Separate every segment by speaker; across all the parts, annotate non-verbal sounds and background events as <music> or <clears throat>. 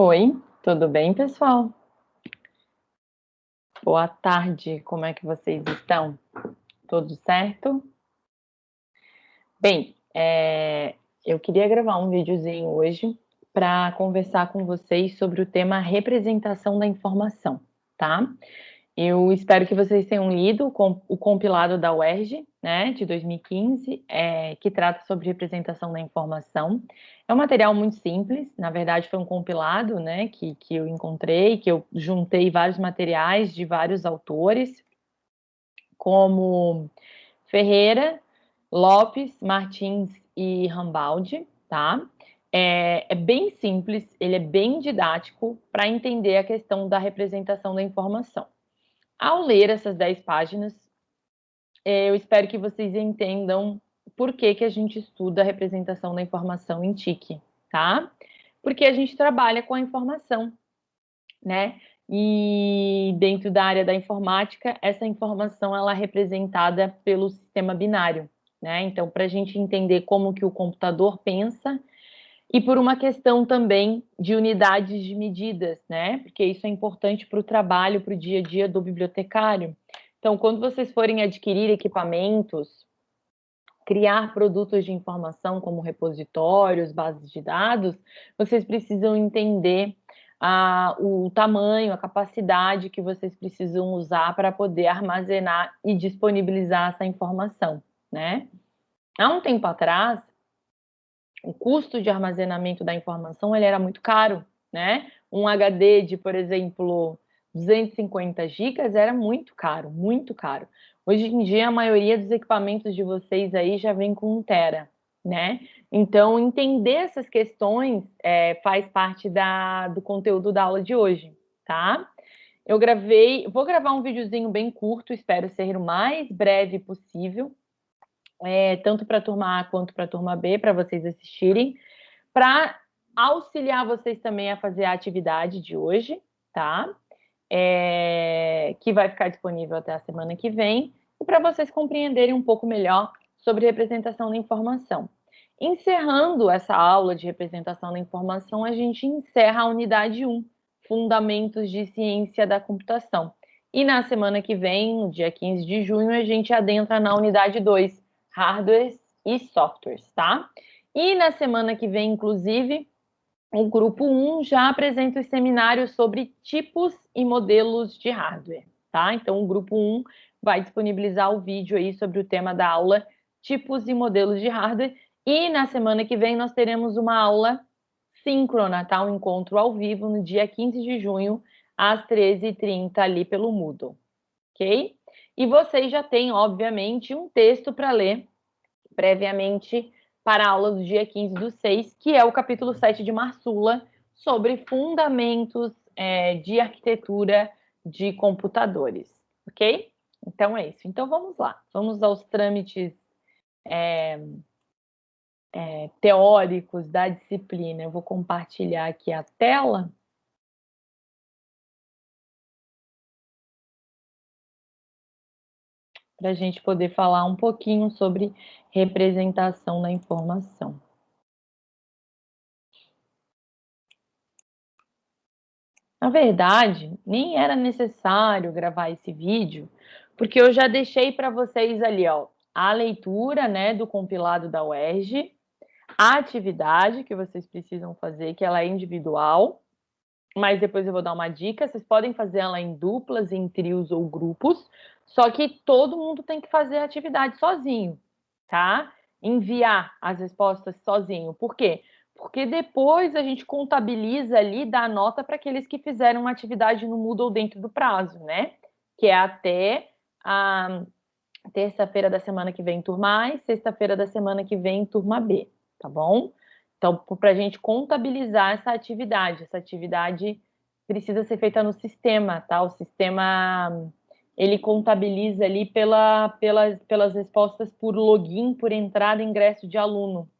Speaker 1: Oi, tudo bem, pessoal? Boa tarde, como é que vocês estão? Tudo certo? Bem, é, eu queria gravar um videozinho hoje para conversar com vocês sobre o tema representação da informação, tá? Eu espero que vocês tenham lido o compilado da UERJ, né, de 2015, é, que trata sobre representação da informação. É um material muito simples, na verdade foi um compilado, né, que, que eu encontrei, que eu juntei vários materiais de vários autores, como Ferreira, Lopes, Martins e Rambaldi, tá? É, é, bem simples, ele é bem didático para entender a questão da representação da informação. Ao ler essas 10 páginas, é, eu espero que vocês entendam por que, que a gente estuda a representação da informação em TIC, tá? Porque a gente trabalha com a informação, né? E dentro da área da informática, essa informação ela é representada pelo sistema binário, né? Então, para a gente entender como que o computador pensa, e por uma questão também de unidades de medidas, né? Porque isso é importante para o trabalho, para o dia a dia do bibliotecário. Então, quando vocês forem adquirir equipamentos, criar produtos de informação como repositórios, bases de dados, vocês precisam entender ah, o tamanho, a capacidade que vocês precisam usar para poder armazenar e disponibilizar essa informação, né? Há um tempo atrás, o custo de armazenamento da informação ele era muito caro, né? Um HD de, por exemplo, 250 gigas era muito caro, muito caro. Hoje em dia, a maioria dos equipamentos de vocês aí já vem com 1 tera, né? Então, entender essas questões é, faz parte da, do conteúdo da aula de hoje, tá? Eu gravei, vou gravar um videozinho bem curto, espero ser o mais breve possível, é, tanto para a turma A quanto para a turma B, para vocês assistirem, para auxiliar vocês também a fazer a atividade de hoje, tá? É, que vai ficar disponível até a semana que vem, e para vocês compreenderem um pouco melhor sobre representação da informação. Encerrando essa aula de representação da informação, a gente encerra a unidade 1, Fundamentos de Ciência da Computação. E na semana que vem, no dia 15 de junho, a gente adentra na unidade 2, hardwares e softwares, tá? E na semana que vem, inclusive, o grupo 1 já apresenta os seminários sobre tipos e modelos de hardware, tá? Então, o grupo 1 vai disponibilizar o vídeo aí sobre o tema da aula tipos e modelos de hardware. E na semana que vem nós teremos uma aula síncrona, tá? Um encontro ao vivo no dia 15 de junho, às 13h30, ali pelo Moodle, ok? E vocês já têm, obviamente, um texto para ler previamente para a aula do dia 15 do 6, que é o capítulo 7 de Marsula, sobre fundamentos é, de arquitetura de computadores, ok? Então é isso. Então vamos lá, vamos aos trâmites é, é, teóricos da disciplina. Eu vou compartilhar aqui a tela. Para a gente poder falar um pouquinho sobre representação da informação. Na verdade, nem era necessário gravar esse vídeo, porque eu já deixei para vocês ali, ó, a leitura, né, do compilado da UERJ, a atividade que vocês precisam fazer, que ela é individual, mas depois eu vou dar uma dica, vocês podem fazer ela em duplas, em trios ou grupos, só que todo mundo tem que fazer a atividade sozinho, tá? Enviar as respostas sozinho. Por quê? Porque depois a gente contabiliza ali, dá nota para aqueles que fizeram uma atividade no Moodle dentro do prazo, né? Que é até a terça-feira da semana que vem, turma A, e sexta-feira da semana que vem, turma B, tá bom? Então, para a gente contabilizar essa atividade, essa atividade precisa ser feita no sistema, tá? O sistema ele contabiliza ali pela, pelas, respostas por login, por entrada e ingresso de aluno.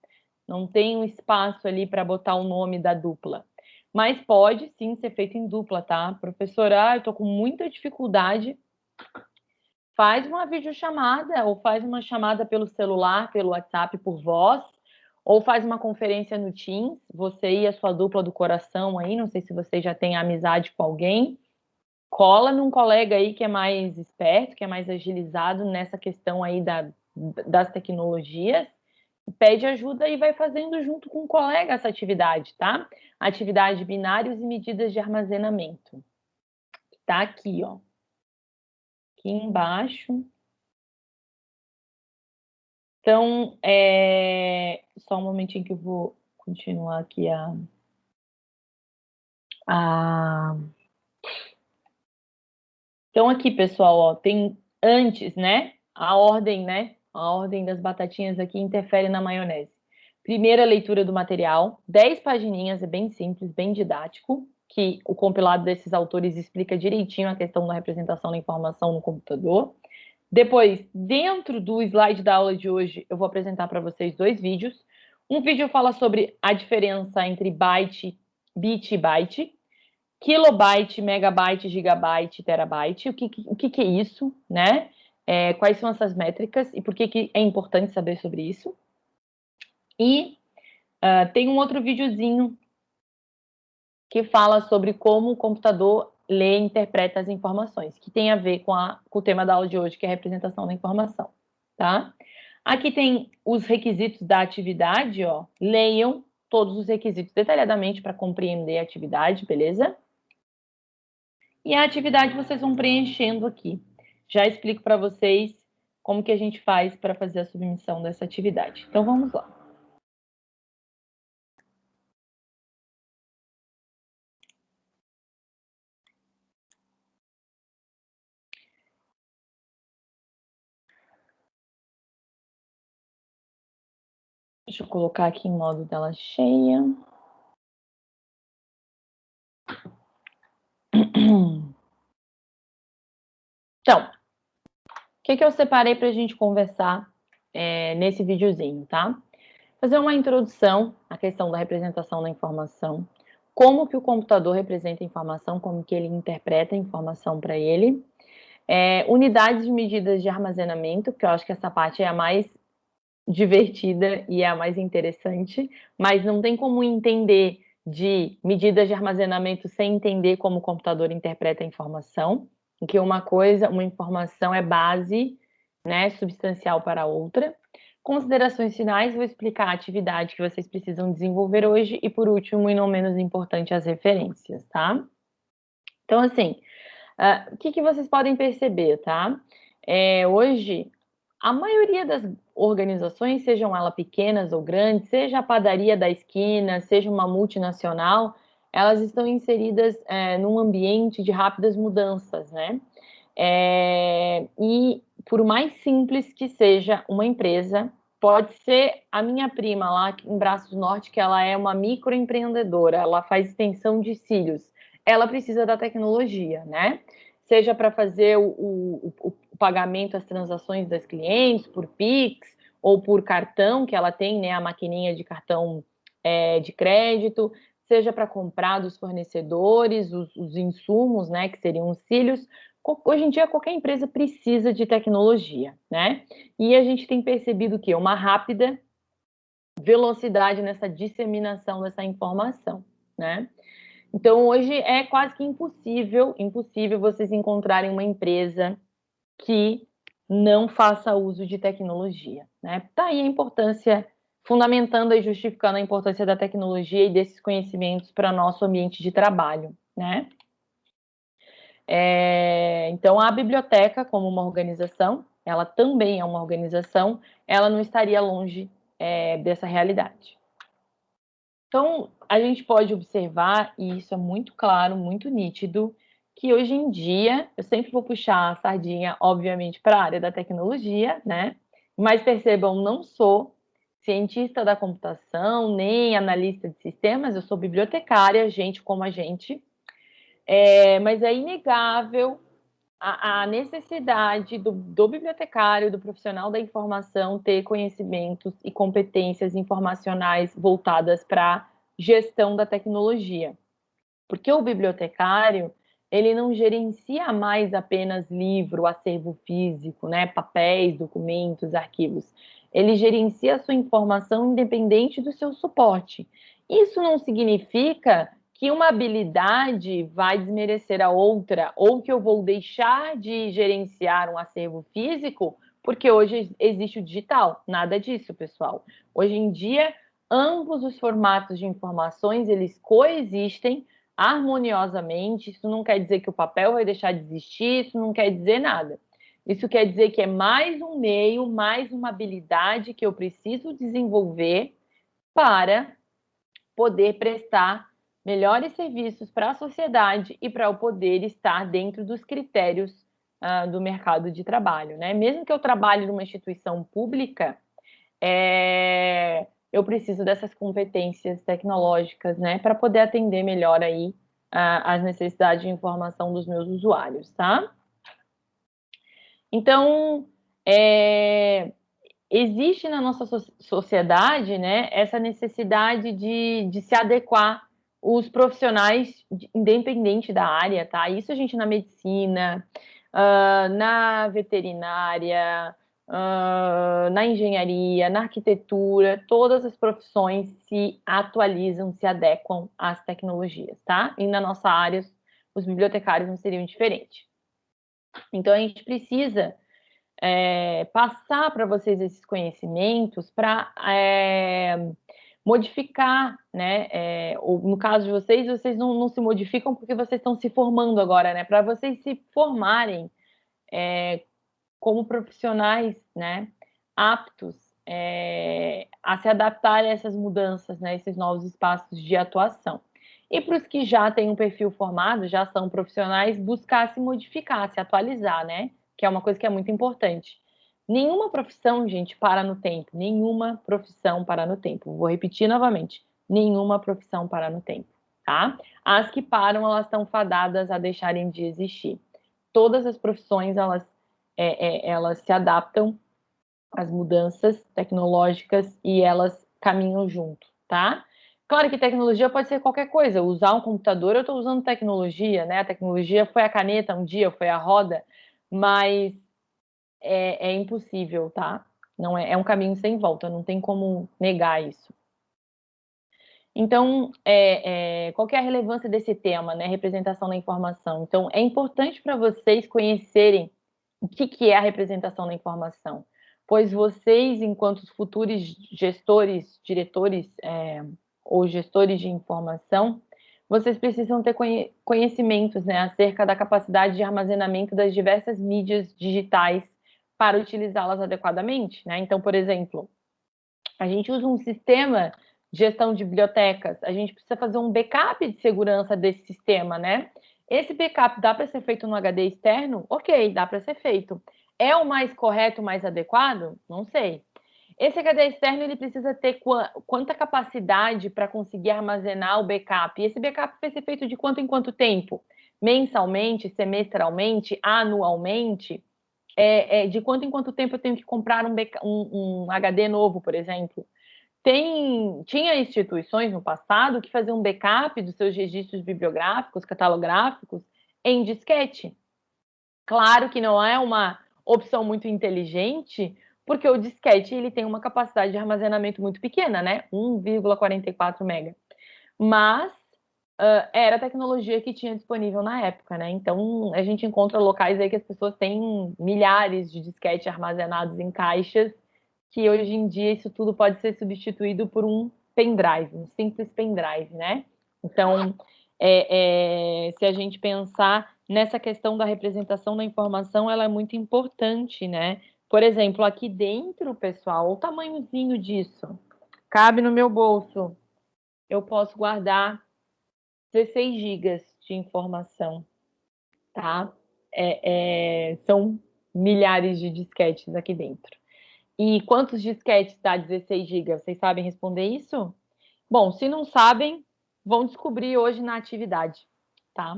Speaker 1: Não tem um espaço ali para botar o nome da dupla. Mas pode sim ser feito em dupla, tá? Professora, ah, eu estou com muita dificuldade. Faz uma videochamada ou faz uma chamada pelo celular, pelo WhatsApp, por voz, ou faz uma conferência no Teams, você e a sua dupla do coração aí, não sei se você já tem amizade com alguém, cola num colega aí que é mais esperto, que é mais agilizado nessa questão aí da, das tecnologias, pede ajuda e vai fazendo junto com o colega essa atividade, tá? Atividade binários e medidas de armazenamento. Tá aqui, ó. Aqui embaixo. Então, é... só um momentinho que eu vou continuar aqui a... a... Então, aqui, pessoal, ó, tem antes, né? A ordem, né? A ordem das batatinhas aqui interfere na maionese. Primeira leitura do material, 10 pagininhas, é bem simples, bem didático, que o compilado desses autores explica direitinho a questão da representação da informação no computador. Depois, dentro do slide da aula de hoje, eu vou apresentar para vocês dois vídeos. Um vídeo fala sobre a diferença entre byte, bit e byte, kilobyte, megabyte, gigabyte, terabyte, o que, o que, que é isso, né? É, quais são essas métricas e por que, que é importante saber sobre isso. E uh, tem um outro videozinho que fala sobre como o computador lê e interpreta as informações, que tem a ver com, a, com o tema da aula de hoje, que é a representação da informação, tá? Aqui tem os requisitos da atividade, ó. Leiam todos os requisitos detalhadamente para compreender a atividade, beleza? E a atividade vocês vão preenchendo aqui. Já explico para vocês como que a gente faz para fazer a submissão dessa atividade. Então, vamos lá. Deixa eu colocar aqui em modo tela cheia. Então, o que, que eu separei para a gente conversar é, nesse videozinho, tá? Fazer uma introdução à questão da representação da informação, como que o computador representa a informação, como que ele interpreta a informação para ele, é, unidades de medidas de armazenamento, que eu acho que essa parte é a mais divertida e é a mais interessante, mas não tem como entender de medidas de armazenamento sem entender como o computador interpreta a informação, em que uma coisa, uma informação é base, né, substancial para outra. Considerações finais, vou explicar a atividade que vocês precisam desenvolver hoje e, por último, e não menos importante, as referências, tá? Então, assim, uh, o que, que vocês podem perceber, tá? É, hoje, a maioria das organizações, sejam elas pequenas ou grandes, seja a padaria da esquina, seja uma multinacional, elas estão inseridas é, num ambiente de rápidas mudanças, né? É, e por mais simples que seja uma empresa, pode ser a minha prima lá em Braços Norte, que ela é uma microempreendedora, ela faz extensão de cílios, ela precisa da tecnologia, né? Seja para fazer o, o, o pagamento, as transações das clientes por Pix ou por cartão, que ela tem, né, a maquininha de cartão é, de crédito, seja para comprar dos fornecedores, os, os, insumos, né, que seriam os cílios. Hoje em dia, qualquer empresa precisa de tecnologia, né? E a gente tem percebido que uma rápida velocidade nessa disseminação dessa informação, né? Então, hoje é quase que impossível, impossível vocês encontrarem uma empresa que não faça uso de tecnologia. Né? Tá aí a importância, fundamentando e justificando a importância da tecnologia e desses conhecimentos para nosso ambiente de trabalho. Né? É, então, a biblioteca, como uma organização, ela também é uma organização, ela não estaria longe é, dessa realidade. Então, a gente pode observar, e isso é muito claro, muito nítido, que hoje em dia, eu sempre vou puxar a sardinha, obviamente, para a área da tecnologia, né? Mas percebam, não sou cientista da computação, nem analista de sistemas, eu sou bibliotecária, gente como a gente. É, mas é inegável a, a necessidade do, do bibliotecário, do profissional da informação, ter conhecimentos e competências informacionais voltadas para gestão da tecnologia. Porque o bibliotecário, ele não gerencia mais apenas livro, acervo físico, né, papéis, documentos, arquivos. ele gerencia a sua informação independente do seu suporte. Isso não significa que uma habilidade vai desmerecer a outra, ou que eu vou deixar de gerenciar um acervo físico, porque hoje existe o digital. Nada disso, pessoal. Hoje em dia, ambos os formatos de informações, eles coexistem harmoniosamente. Isso não quer dizer que o papel vai deixar de existir, isso não quer dizer nada. Isso quer dizer que é mais um meio, mais uma habilidade que eu preciso desenvolver para poder prestar melhores serviços para a sociedade e para o poder estar dentro dos critérios uh, do mercado de trabalho. Né? Mesmo que eu trabalhe numa instituição pública, é, eu preciso dessas competências tecnológicas né, para poder atender melhor aí as necessidades de informação dos meus usuários, tá? Então, é, existe na nossa sociedade né, essa necessidade de, de se adequar os profissionais, independente da área, tá? Isso a gente na medicina, uh, na veterinária, uh, na engenharia, na arquitetura, todas as profissões se atualizam, se adequam às tecnologias, tá? E na nossa área, os bibliotecários não seriam diferentes. Então, a gente precisa é, passar para vocês esses conhecimentos para é, modificar, né? É, ou no caso de vocês, vocês não, não, se modificam porque vocês estão se formando agora, né? Para vocês se formarem é, como profissionais, né? Aptos é, a se adaptar a essas mudanças, né? Esses novos espaços de atuação. E para os que já têm um perfil formado, já são profissionais, buscar se modificar, se atualizar, né? Que é uma coisa que é muito importante. Nenhuma profissão, gente, para no tempo. Nenhuma profissão para no tempo. Vou repetir novamente. Nenhuma profissão para no tempo, tá? As que param, elas estão fadadas a deixarem de existir. Todas as profissões, elas, é, é, elas se adaptam às mudanças tecnológicas e elas caminham junto, tá? Claro que tecnologia pode ser qualquer coisa. Usar um computador, eu estou usando tecnologia, né? A tecnologia foi a caneta um dia, foi a roda, mas é, é impossível, tá? Não é, é um caminho sem volta, não tem como negar isso. Então, é, é, qual é a relevância desse tema, né? Representação da informação. Então, é importante para vocês conhecerem o que, que é a representação da informação, pois vocês, enquanto futuros gestores, diretores é, ou gestores de informação, vocês precisam ter conhecimentos né, acerca da capacidade de armazenamento das diversas mídias digitais para utilizá-las adequadamente. Né? Então, por exemplo, a gente usa um sistema de gestão de bibliotecas, a gente precisa fazer um backup de segurança desse sistema, né? Esse backup dá para ser feito no HD externo? Ok, dá para ser feito. É o mais correto, o mais adequado? Não sei. Esse HD externo ele precisa ter quanta capacidade para conseguir armazenar o backup? E esse backup vai ser feito de quanto em quanto tempo? Mensalmente, semestralmente, anualmente? é, é, de quanto em quanto tempo eu tenho que comprar um, um, um HD novo, por exemplo. Tem, tinha instituições no passado que faziam backup dos seus registros bibliográficos, catalográficos, em disquete. Claro que não é uma opção muito inteligente, porque o disquete ele tem uma capacidade de armazenamento muito pequena, né? 1,44 mega. Mas uh, era a tecnologia que tinha disponível na época, né? Então a gente encontra locais aí que as pessoas têm milhares de disquetes armazenados em caixas, que hoje em dia isso tudo pode ser substituído por um pendrive, um simples pendrive, né? Então, é, é, se a gente pensar nessa questão da representação da informação, ela é muito importante, né? Por exemplo, aqui dentro, pessoal, o tamanhozinho disso cabe no meu bolso. Eu posso guardar 16 gigas de informação, tá? É, é, são milhares de disquetes aqui dentro. E quantos disquetes dá 16 gigas? Vocês sabem responder isso? Bom, se não sabem, vão descobrir hoje na atividade, tá?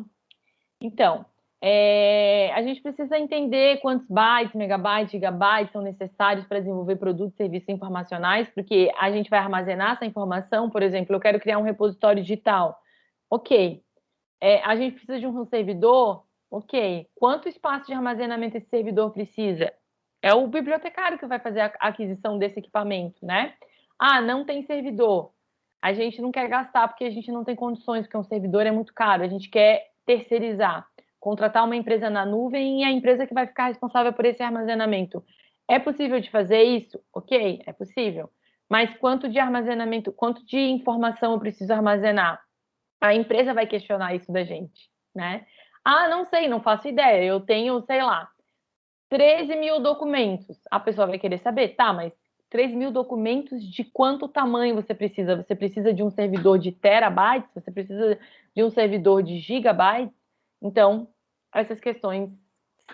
Speaker 1: Então, é, a gente precisa entender quantos bytes, megabytes, gigabytes são necessários para desenvolver produtos e serviços informacionais, porque a gente vai armazenar essa informação, por exemplo, eu quero criar um repositório digital. Ok. É, a gente precisa de um servidor? Ok. Quanto espaço de armazenamento esse servidor precisa? É o bibliotecário que vai fazer a aquisição desse equipamento, né? Ah, não tem servidor. A gente não quer gastar porque a gente não tem condições, porque um servidor é muito caro. A gente quer terceirizar, contratar uma empresa na nuvem e a empresa que vai ficar responsável por esse armazenamento. É possível de fazer isso? Ok, é possível. Mas quanto de armazenamento, quanto de informação eu preciso armazenar? A empresa vai questionar isso da gente, né? Ah, não sei, não faço ideia. Eu tenho, sei lá, 13 mil documentos. A pessoa vai querer saber, tá, mas 3 mil documentos de quanto tamanho você precisa? Você precisa de um servidor de terabytes? Você precisa de um servidor de gigabytes? Então, essas questões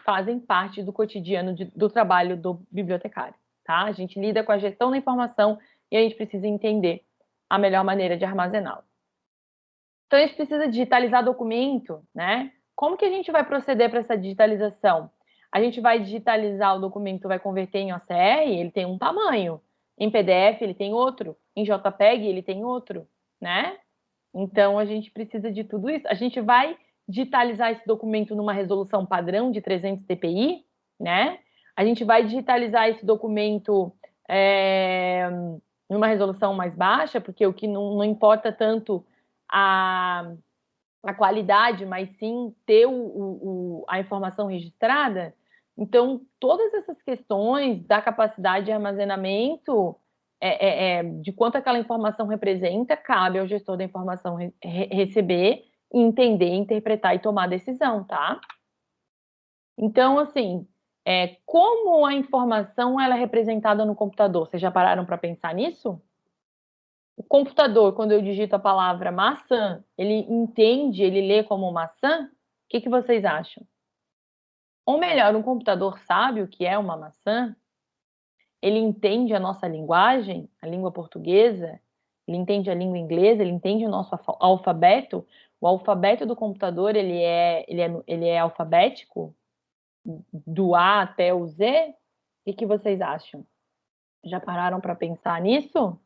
Speaker 1: fazem parte do cotidiano de, do trabalho do bibliotecário, tá? A gente lida com a gestão da informação e a gente precisa entender a melhor maneira de armazená-la. Então, a gente precisa digitalizar documento, né? Como que a gente vai proceder para essa digitalização? A gente vai digitalizar o documento, vai converter em OCR, ele tem um tamanho. Em PDF, ele tem outro. Em JPEG, ele tem outro, né? Então, a gente precisa de tudo isso. A gente vai digitalizar esse documento numa resolução padrão de 300 dpi, né? A gente vai digitalizar esse documento é, numa resolução mais baixa, porque o que não, não importa tanto a, a qualidade, mas sim ter o, o, a informação registrada. Então, todas essas questões da capacidade de armazenamento, é, é, é, de quanto aquela informação representa, cabe ao gestor da informação re receber, entender, interpretar e tomar decisão, tá? Então, assim, é, como a informação ela é representada no computador? Vocês já pararam para pensar nisso? O computador, quando eu digito a palavra maçã, ele entende, ele lê como maçã? O que, que vocês acham? Ou melhor, um computador sabe o que é uma maçã? Ele entende a nossa linguagem, a língua portuguesa? Ele entende a língua inglesa? Ele entende o nosso alfabeto? O alfabeto do computador, ele é, ele é, ele é alfabético? Do A até o Z? O que, que vocês acham? Já pararam para pensar nisso?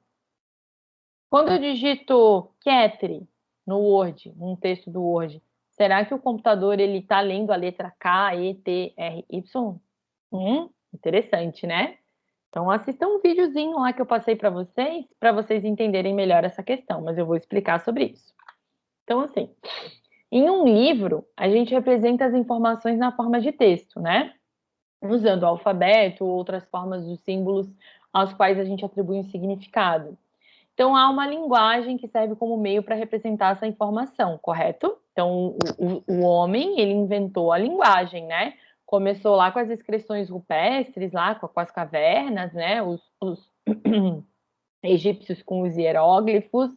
Speaker 1: Quando eu digito Ketri no Word, num texto do Word, será que o computador ele está lendo a letra K, E, T, R, Y? Hum, interessante, né? Então assistam um videozinho lá que eu passei para vocês, para vocês entenderem melhor essa questão, mas eu vou explicar sobre isso. Então, assim, em um livro, a gente representa as informações na forma de texto, né? Usando o alfabeto ou outras formas dos símbolos aos quais a gente atribui um significado. Então, há uma linguagem que serve como meio para representar essa informação, correto? Então, o, o, homem, ele inventou a linguagem, né? Começou lá com as inscrições rupestres, lá com, com as cavernas, né? Os, os <clears throat> egípcios com os hieróglifos,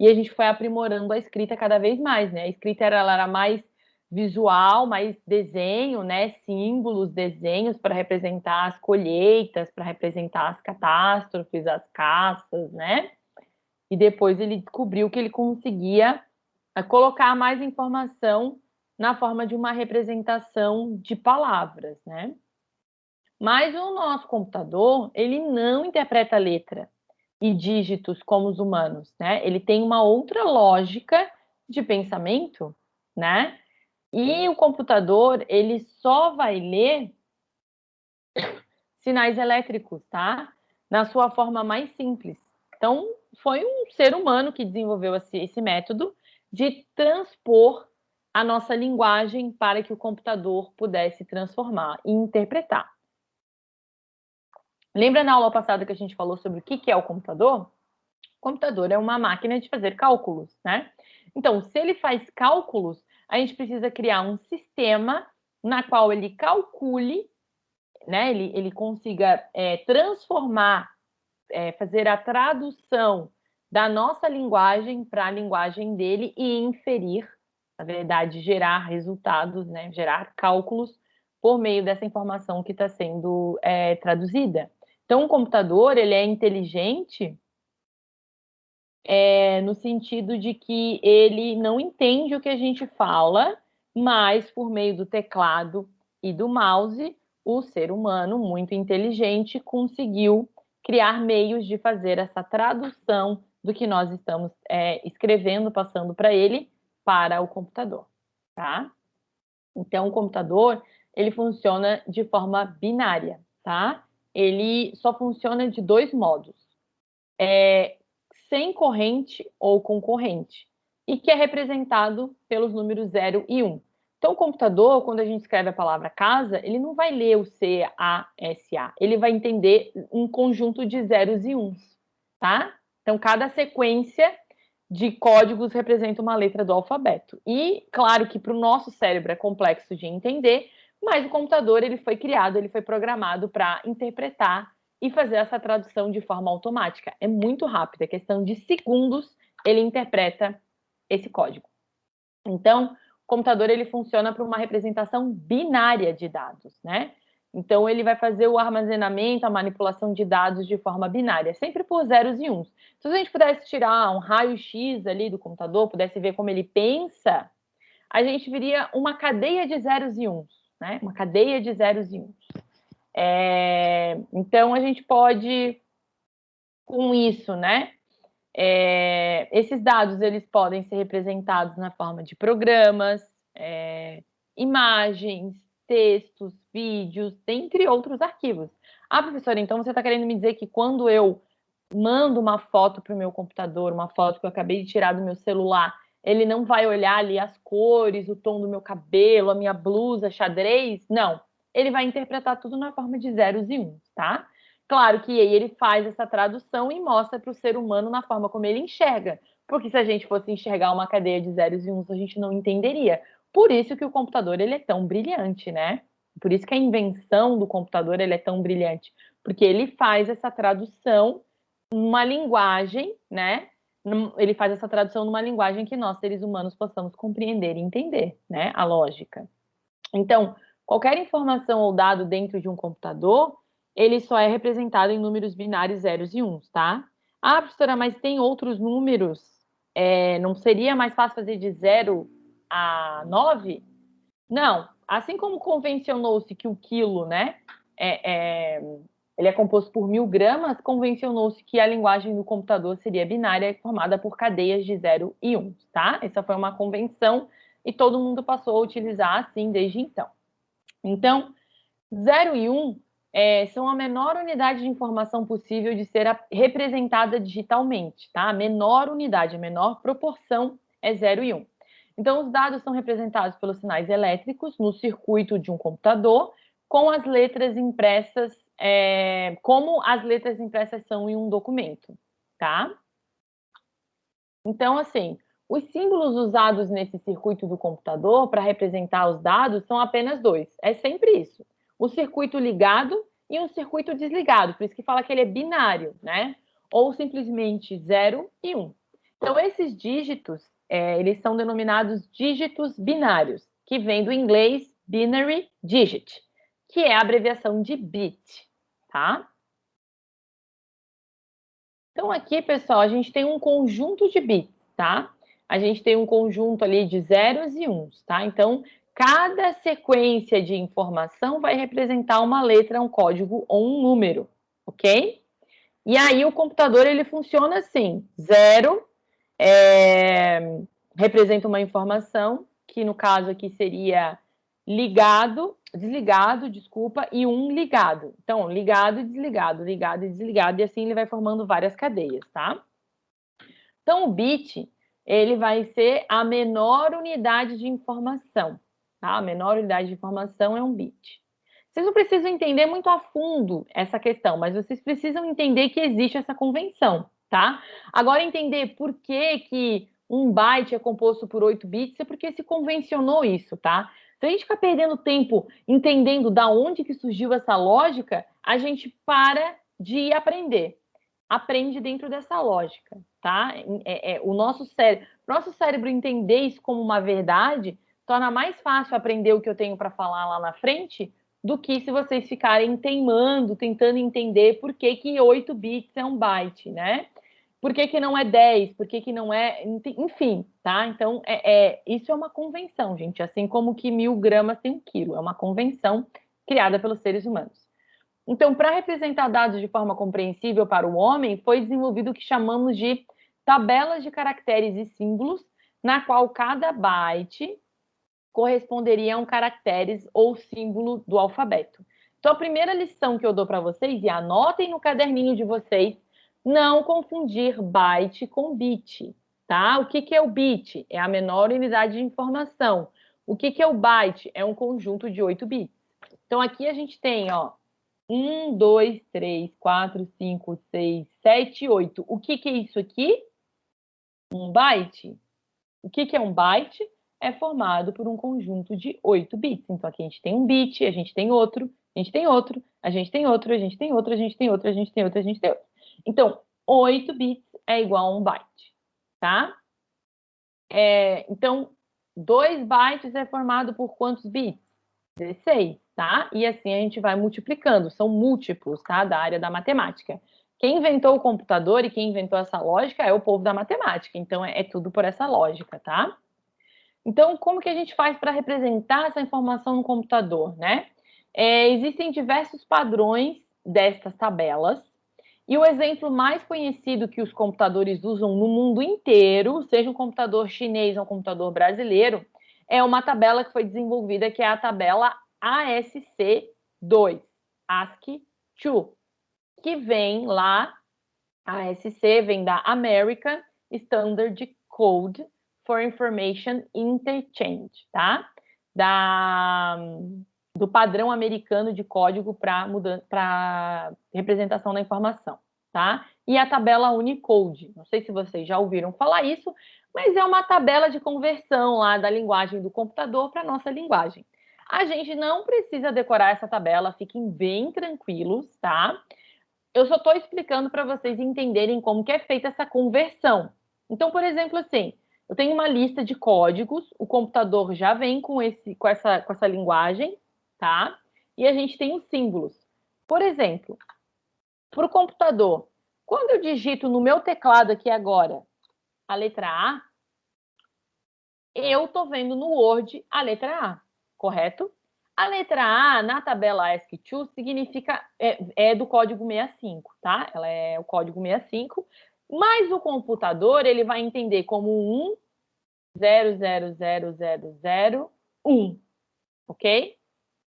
Speaker 1: e a gente foi aprimorando a escrita cada vez mais, né? A escrita era, era mais visual, mais desenho, né? Símbolos, desenhos para representar as colheitas, para representar as catástrofes, as caças, né? E depois ele descobriu que ele conseguia eh, colocar mais informação na forma de uma representação de palavras, né? Mas o nosso computador, ele não interpreta letra e dígitos como os humanos, né? Ele tem uma outra lógica de pensamento, né? E o computador, ele só vai ler <coughs> sinais elétricos, tá? Na sua forma mais simples. Então, foi um ser humano que desenvolveu esse, método de transpor a nossa linguagem para que o computador pudesse transformar e interpretar. Lembra na aula passada que a gente falou sobre o que é o computador? O computador é uma máquina de fazer cálculos, né? Então, se ele faz cálculos, a gente precisa criar um sistema na qual ele calcule, né? Ele, ele consiga é, transformar é, fazer a tradução da nossa linguagem para a linguagem dele e inferir, na verdade, gerar resultados, né, gerar cálculos por meio dessa informação que está sendo é, traduzida. Então, o computador ele é inteligente é, no sentido de que ele não entende o que a gente fala, mas por meio do teclado e do mouse, o ser humano muito inteligente conseguiu criar meios de fazer essa tradução do que nós estamos é, escrevendo, passando para ele, para o computador, tá? Então, o computador, ele funciona de forma binária, tá? Ele só funciona de dois modos. É, sem corrente ou com corrente. E que é representado pelos números 0 e 1. Um. Então, o computador, quando a gente escreve a palavra casa, ele não vai ler o C, A, S, A. Ele vai entender um conjunto de zeros e uns, tá? Então, cada sequência de códigos representa uma letra do alfabeto. E, claro que para o nosso cérebro é complexo de entender, mas o computador ele foi criado, ele foi programado para interpretar e fazer essa tradução de forma automática. É muito rápido, é questão de segundos ele interpreta esse código. Então, computador ele funciona para uma representação binária de dados, né? Então, ele vai fazer o armazenamento, a manipulação de dados de forma binária, sempre por zeros e uns. Se a gente pudesse tirar um raio-x ali do computador, pudesse ver como ele pensa, a gente viria uma cadeia de zeros e uns, né? Uma cadeia de zeros e uns. É... Então, a gente pode, com isso, né? É, esses dados eles podem ser representados na forma de programas, é, imagens, textos, vídeos, dentre outros arquivos. Ah, professora, então você está querendo me dizer que quando eu mando uma foto para o meu computador, uma foto que eu acabei de tirar do meu celular, ele não vai olhar ali as cores, o tom do meu cabelo, a minha blusa, xadrez? Não. Ele vai interpretar tudo na forma de zeros e uns, tá? Claro que aí ele faz essa tradução e mostra para o ser humano na forma como ele enxerga. Porque se a gente fosse enxergar uma cadeia de zeros e uns, a gente não entenderia. Por isso que o computador ele é tão brilhante, né? Por isso que a invenção do computador ele é tão brilhante, porque ele faz essa tradução numa linguagem, né? Ele faz essa tradução numa linguagem que nós seres humanos possamos compreender e entender, né? A lógica. Então, qualquer informação ou dado dentro de um computador, ele só é representado em números binários zeros e uns, tá? Ah, professora, mas tem outros números? É, não seria mais fácil fazer de 0 a 9? Não. Assim como convencionou-se que o quilo, né, é, é, ele é composto por mil gramas, convencionou-se que a linguagem do computador seria binária, formada por cadeias de 0 e 1, um, tá? Essa foi uma convenção e todo mundo passou a utilizar assim desde então. Então, 0 e 1 um é, são a menor unidade de informação possível de ser representada digitalmente, tá? A menor unidade, a menor proporção é 0 e 1. Um. Então, os dados são representados pelos sinais elétricos no circuito de um computador, com as letras impressas, é, como as letras impressas são em um documento, tá? Então, assim, os símbolos usados nesse circuito do computador para representar os dados são apenas dois. É sempre isso o circuito ligado e um circuito desligado, por isso que fala que ele é binário, né? Ou simplesmente 0 e 1. Um. Então, esses dígitos, é, eles são denominados dígitos binários, que vem do inglês binary digit, que é a abreviação de bit, tá? Então, aqui, pessoal, a gente tem um conjunto de bits, tá? A gente tem um conjunto ali de zeros e uns, tá? Então, Cada sequência de informação vai representar uma letra, um código ou um número, ok? E aí o computador ele funciona assim: zero é, representa uma informação, que no caso aqui seria ligado, desligado, desculpa, e um ligado. Então, ligado e desligado, ligado e desligado, e assim ele vai formando várias cadeias, tá? Então, o bit, ele vai ser a menor unidade de informação. Tá? A menor unidade de informação é um bit. Vocês não precisam entender muito a fundo essa questão, mas vocês precisam entender que existe essa convenção, tá? Agora, entender por que, que um byte é composto por 8 bits é porque se convencionou isso, tá? Se a gente ficar perdendo tempo entendendo da onde que surgiu essa lógica, a gente para de aprender. Aprende dentro dessa lógica, tá? É, é, o nosso cérebro, nosso cérebro entender isso como uma verdade torna mais fácil aprender o que eu tenho para falar lá na frente do que se vocês ficarem teimando, tentando entender por que, que 8 bits é um byte, né? Por que, que não é 10? Por que, que não é. Enfim, tá? Então, é, é, isso é uma convenção, gente. Assim como que mil gramas tem um quilo. É uma convenção criada pelos seres humanos. Então, para representar dados de forma compreensível para o homem, foi desenvolvido o que chamamos de tabelas de caracteres e símbolos, na qual cada byte corresponderia a um caracteres ou símbolo do alfabeto. Então, a primeira lição que eu dou para vocês, e anotem no caderninho de vocês, não confundir byte com bit, tá? O que, que é o bit? É a menor unidade de informação. O que, que é o byte? É um conjunto de 8 bits. Então, aqui a gente tem, ó, 1, 2, 3, 4, 5, 6, 7, 8. O que, que é isso aqui? Um byte. O que, que é um byte? É formado por um conjunto de 8 bits. Então, aqui a gente tem um bit, a gente tem outro, a gente tem outro, a gente tem outro, a gente tem outro, a gente tem outro, a gente tem outro, a gente tem outro. Então, 8 bits é igual a um byte, tá? É, então, 2 bytes é formado por quantos bits? 16 tá? E assim a gente vai multiplicando, são múltiplos, tá? Da área da matemática. Quem inventou o computador e quem inventou essa lógica é o povo da matemática, então é, é tudo por essa lógica, tá? Então, como que a gente faz para representar essa informação no computador, né? É, existem diversos padrões destas tabelas, e o exemplo mais conhecido que os computadores usam no mundo inteiro, seja um computador chinês ou um computador brasileiro, é uma tabela que foi desenvolvida, que é a tabela ASC2, ASCII2, que vem lá, ASC vem da American Standard Code for Information Interchange, tá? Da, do padrão americano de código para representação da informação, tá? E a tabela Unicode. Não sei se vocês já ouviram falar isso, mas é uma tabela de conversão lá da linguagem do computador para a nossa linguagem. A gente não precisa decorar essa tabela, fiquem bem tranquilos, tá? Eu só estou explicando para vocês entenderem como que é feita essa conversão. Então, por exemplo, assim, eu tenho uma lista de códigos, o computador já vem com, esse, com, essa, com essa linguagem, tá? E a gente tem os símbolos. Por exemplo, para o computador, quando eu digito no meu teclado aqui agora a letra A, eu estou vendo no Word a letra A correto? A letra A na tabela ASCII significa é, é, do código 65, tá? Ela é o código 65, mas o computador ele vai entender como 1 0 0 0 0 0 1, ok?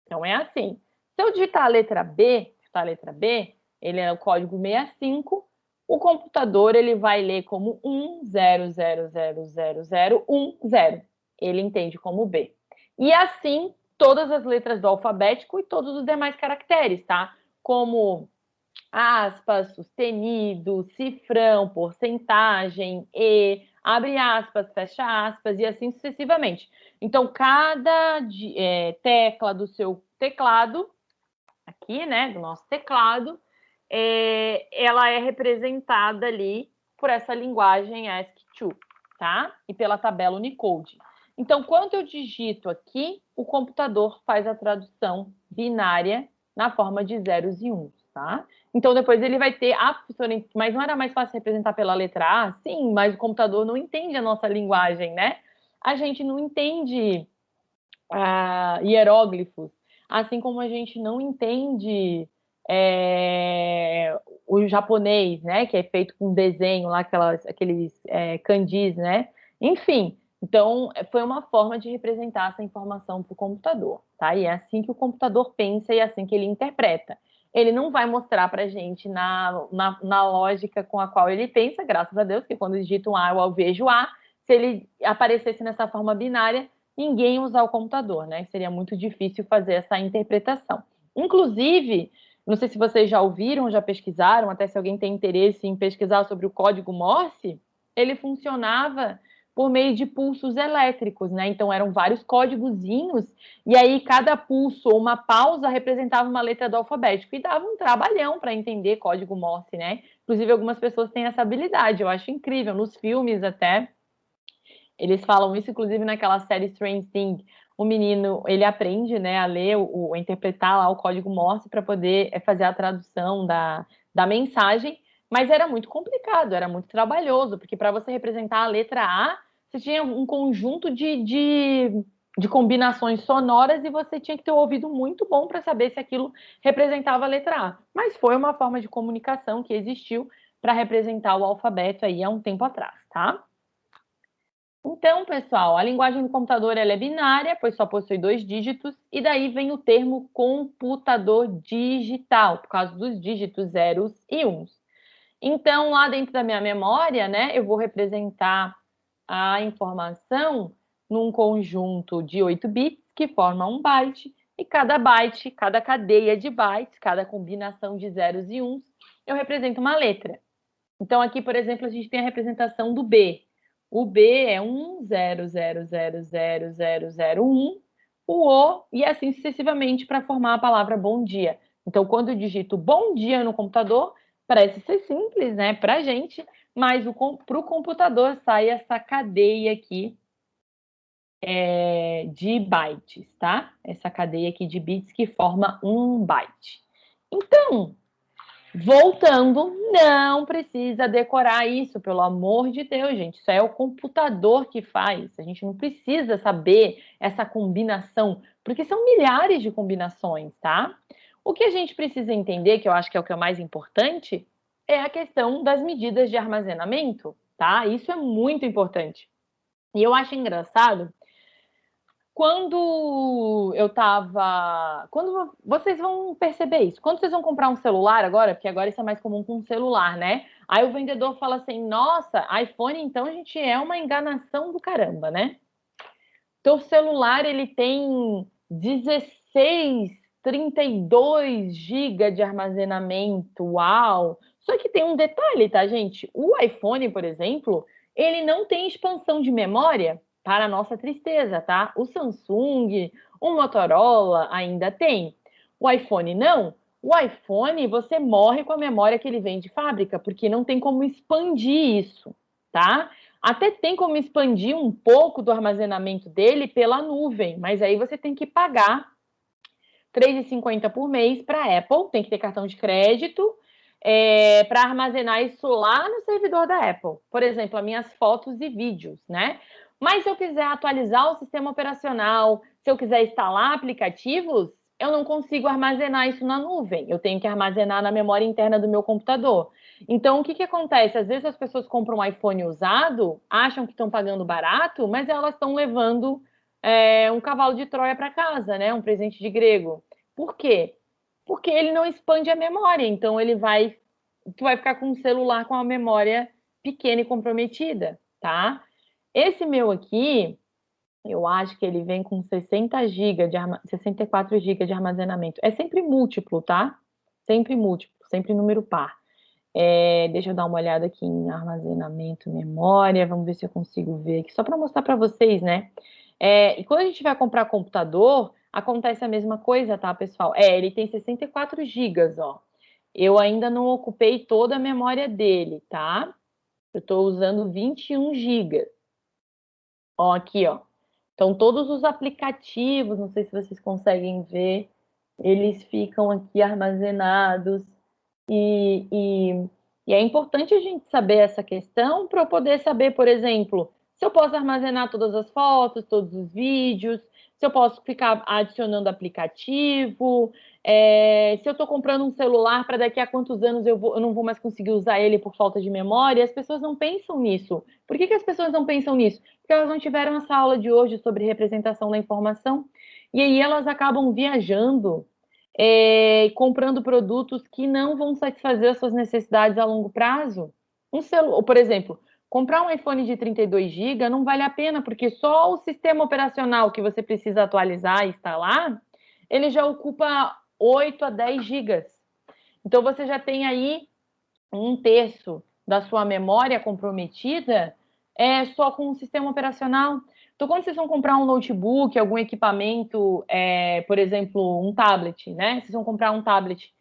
Speaker 1: Então é assim. Se eu digitar a letra B, digitar a letra B, ele é o código 65, o computador ele vai ler como 1 0 0 0 0 0 1 0. Ele entende como B. E assim, todas as letras do alfabético e todos os demais caracteres, tá? Como aspas, sustenido, cifrão, porcentagem, e, abre aspas, fecha aspas, e assim sucessivamente. Então, cada é, tecla do seu teclado, aqui, né, do nosso teclado, é, ela é representada ali por essa linguagem ASCII2, tá? E pela tabela Unicode. Então, quando eu digito aqui, o computador faz a tradução binária na forma de zeros e uns, tá? Então, depois ele vai ter, ah, professora, mas não era mais fácil representar pela letra A? Sim, mas o computador não entende a nossa linguagem, né? A gente não entende ah, hieróglifos, assim como a gente não entende é, o japonês, né? Que é feito com desenho lá, aquelas, aqueles é, kanjis, né? Enfim, então, foi uma forma de representar essa informação para o computador, tá? E é assim que o computador pensa e é assim que ele interpreta. Ele não vai mostrar para a gente na, na, na, lógica com a qual ele pensa, graças a Deus, que quando digita um A, eu vejo A. Se ele aparecesse nessa forma binária, ninguém usar o computador, né? Seria muito difícil fazer essa interpretação. Inclusive, não sei se vocês já ouviram, já pesquisaram, até se alguém tem interesse em pesquisar sobre o código Morse, ele funcionava por meio de pulsos elétricos, né? Então eram vários códigozinhos, e aí cada pulso ou uma pausa representava uma letra do alfabético e dava um trabalhão para entender código Morse, né? Inclusive algumas pessoas têm essa habilidade, eu acho incrível, nos filmes até. Eles falam isso, inclusive naquela série Strange Thing, o menino ele aprende, né, a ler, o, interpretar lá o código Morse para poder é, fazer a tradução da, da mensagem, mas era muito complicado, era muito trabalhoso, porque para você representar a letra A, você tinha um conjunto de, de, de combinações sonoras e você tinha que ter um ouvido muito bom para saber se aquilo representava a letra A. Mas foi uma forma de comunicação que existiu para representar o alfabeto aí há um tempo atrás, tá? Então, pessoal, a linguagem do computador é binária, pois só possui dois dígitos, e daí vem o termo computador digital, por causa dos dígitos zeros e uns. Então, lá dentro da minha memória, né, eu vou representar a informação num conjunto de 8 bits, que forma um byte, e cada byte, cada cadeia de bytes, cada combinação de zeros e uns, eu represento uma letra. Então, aqui, por exemplo, a gente tem a representação do B. O B é 1, 0, 0, 0, 0, 0, 0, 1. O O, e assim sucessivamente para formar a palavra bom dia. Então, quando eu digito bom dia no computador, parece ser simples, né, para a gente, mas para o computador sai essa cadeia aqui é, de bytes, tá? Essa cadeia aqui de bits que forma um byte. Então, voltando, não precisa decorar isso, pelo amor de Deus, gente. Isso é o computador que faz. A gente não precisa saber essa combinação, porque são milhares de combinações, tá? O que a gente precisa entender, que eu acho que é o que é mais importante, é a questão das medidas de armazenamento, tá? Isso é muito importante. E eu acho engraçado quando eu tava. Quando vocês vão perceber isso? Quando vocês vão comprar um celular agora, porque agora isso é mais comum com um celular, né? Aí o vendedor fala assim: nossa, iPhone, então a gente é uma enganação do caramba, né? Teu celular ele tem 16, 32 GB de armazenamento, uau! Só que tem um detalhe, tá, gente? O iPhone, por exemplo, ele não tem expansão de memória para nossa tristeza, tá? O Samsung, o Motorola ainda tem. O iPhone não. O iPhone, você morre com a memória que ele vem de fábrica, porque não tem como expandir isso, tá? Até tem como expandir um pouco do armazenamento dele pela nuvem, mas aí você tem que pagar R$ 3,50 por mês para a Apple, tem que ter cartão de crédito é, para armazenar isso lá no servidor da Apple. Por exemplo, as minhas fotos e vídeos, né? Mas se eu quiser atualizar o sistema operacional, se eu quiser instalar aplicativos, eu não consigo armazenar isso na nuvem. Eu tenho que armazenar na memória interna do meu computador. Então, o que, que acontece? Às vezes as pessoas compram um iPhone usado, acham que estão pagando barato, mas elas estão levando é, um cavalo de Troia para casa, né? Um presente de grego. Por quê? Porque ele não expande a memória. Então, ele vai, tu vai ficar com um celular com a memória pequena e comprometida, tá? Esse meu aqui, eu acho que ele vem com 60 GB de 64 GB de armazenamento. É sempre múltiplo, tá? Sempre múltiplo, sempre número par. É, deixa eu dar uma olhada aqui em armazenamento, memória. Vamos ver se eu consigo ver aqui, só para mostrar para vocês, né? É, e quando a gente vai comprar computador, acontece a mesma coisa, tá, pessoal? É, ele tem 64 GB, ó. Eu ainda não ocupei toda a memória dele, tá? Eu estou usando 21 GB. Ó, aqui, ó. Então, todos os aplicativos, não sei se vocês conseguem ver, eles ficam aqui armazenados. E, e, e é importante a gente saber essa questão para eu poder saber, por exemplo, se eu posso armazenar todas as fotos, todos os vídeos, se eu posso ficar adicionando aplicativo, é, se eu estou comprando um celular para daqui a quantos anos eu, vou, eu, não vou mais conseguir usar ele por falta de memória, as pessoas não pensam nisso. Por que, que as pessoas não pensam nisso? Porque elas não tiveram essa aula de hoje sobre representação da informação, e aí elas acabam viajando, é, comprando produtos que não vão satisfazer as suas necessidades a longo prazo. Um celular, por exemplo, comprar um iPhone de 32 GB não vale a pena, porque só o sistema operacional que você precisa atualizar e instalar, ele já ocupa 8 a 10 GB. Então você já tem aí um terço da sua memória comprometida é só com o sistema operacional. Então, quando vocês vão comprar um notebook, algum equipamento, é, por exemplo, um tablet, né? Vocês vão comprar um tablet.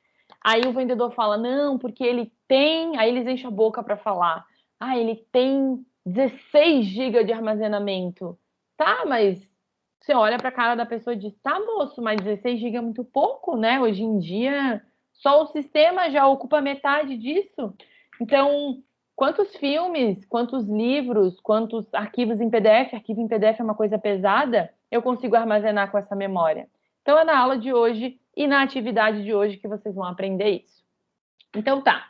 Speaker 1: Aí o vendedor fala, não, porque ele tem. Aí eles enchem a boca para falar. Ah, ele tem 16 GB de armazenamento. Tá, mas você olha para a cara da pessoa e diz: tá, moço, mas 16 GB é muito pouco, né? Hoje em dia, só o sistema já ocupa metade disso. Então, quantos filmes, quantos livros, quantos arquivos em PDF? Arquivo em PDF é uma coisa pesada, eu consigo armazenar com essa memória. Então, é na aula de hoje e na atividade de hoje que vocês vão aprender isso. Então, tá.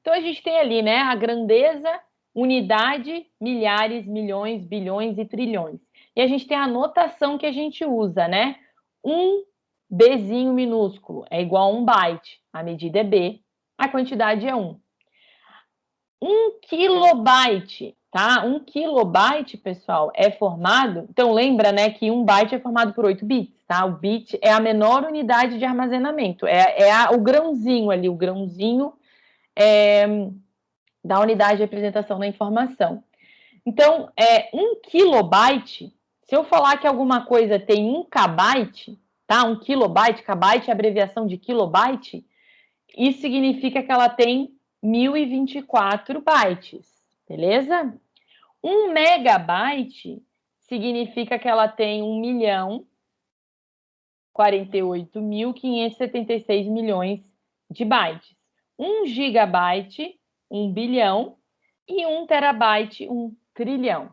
Speaker 1: Então, a gente tem ali, né, a grandeza unidade, milhares, milhões, bilhões e trilhões. E a gente tem a notação que a gente usa, né? Um Bzinho minúsculo é igual a um byte. A medida é B, a quantidade é 1. Um kilobyte, tá? Um kilobyte, pessoal, é formado... Então, lembra, né, que um byte é formado por 8 bits, tá? O bit é a menor unidade de armazenamento. É, é a, o grãozinho ali, o grãozinho é, da unidade de representação da informação. Então, é, um kilobyte, se eu falar que alguma coisa tem um kbyte, tá? Um kilobyte, kbyte é abreviação de kilobyte, isso significa que ela tem 1024 bytes, beleza? Um megabyte significa que ela tem 1 milhão 48.576 milhões de bytes. 1 gigabyte, 1 bilhão, e 1 terabyte, 1 trilhão,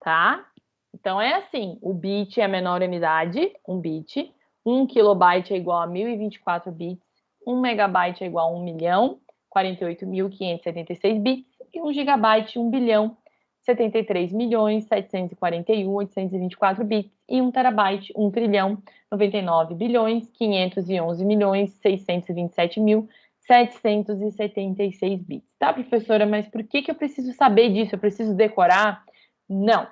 Speaker 1: tá? Então, é assim, o bit é a menor unidade, 1 bit, 1 kilobyte é igual a 1024 bits, 1 megabyte é igual a 1 milhão, 48.576 bits, e 1 gigabyte, 1 bilhão, 73 milhões, 741, 824 bits, e 1 terabyte, 1 trilhão, 99 bilhões, 511 milhões, 627 mil, 776 bits. Tá, professora, mas por que, que eu preciso saber disso? Eu preciso decorar? Não,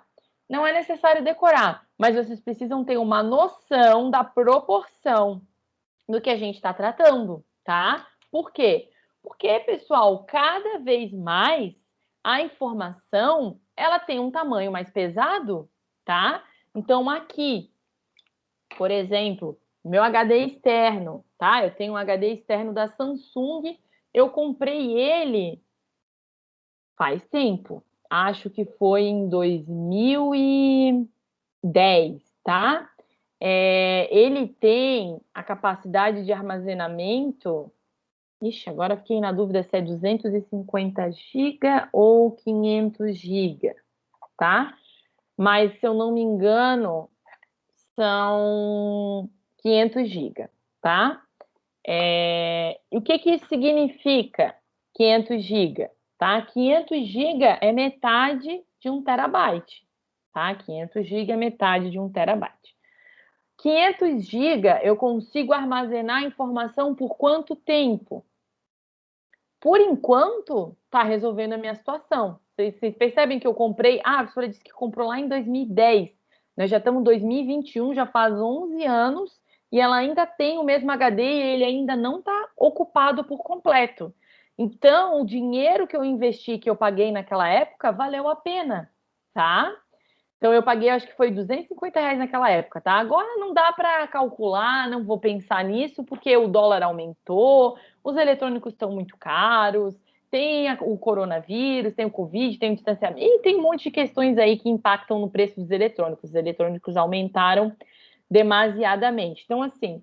Speaker 1: não é necessário decorar, mas vocês precisam ter uma noção da proporção do que a gente está tratando, tá? Por quê? Porque, pessoal, cada vez mais a informação ela tem um tamanho mais pesado, tá? Então, aqui, por exemplo, meu HD externo, tá? Eu tenho um HD externo da Samsung, eu comprei ele faz tempo. Acho que foi em 2010, tá? É, ele tem a capacidade de armazenamento. Ixi, agora fiquei na dúvida se é 250 GB ou 500 GB, tá? Mas se eu não me engano, são 500 GB, tá? É, o que que isso significa, 500 GB? Tá? 500 GB é metade de um terabyte, tá? 500 GB é metade de um terabyte. 500 GB eu consigo armazenar informação por quanto tempo? Por enquanto, está resolvendo a minha situação. Vocês, vocês, percebem que eu comprei... Ah, a professora disse que comprou lá em 2010. Nós já estamos em 2021, já faz 11 anos, e ela ainda tem o mesmo HD e ele ainda não está ocupado por completo. Então, o dinheiro que eu investi, que eu paguei naquela época, valeu a pena, tá? Então, eu paguei, acho que foi 250 reais naquela época, tá? Agora não dá para calcular, não vou pensar nisso, porque o dólar aumentou, os eletrônicos estão muito caros, tem o coronavírus, tem o Covid, tem o distanciamento, e tem um monte de questões aí que impactam no preço dos eletrônicos. Os eletrônicos aumentaram demasiadamente. Então, assim,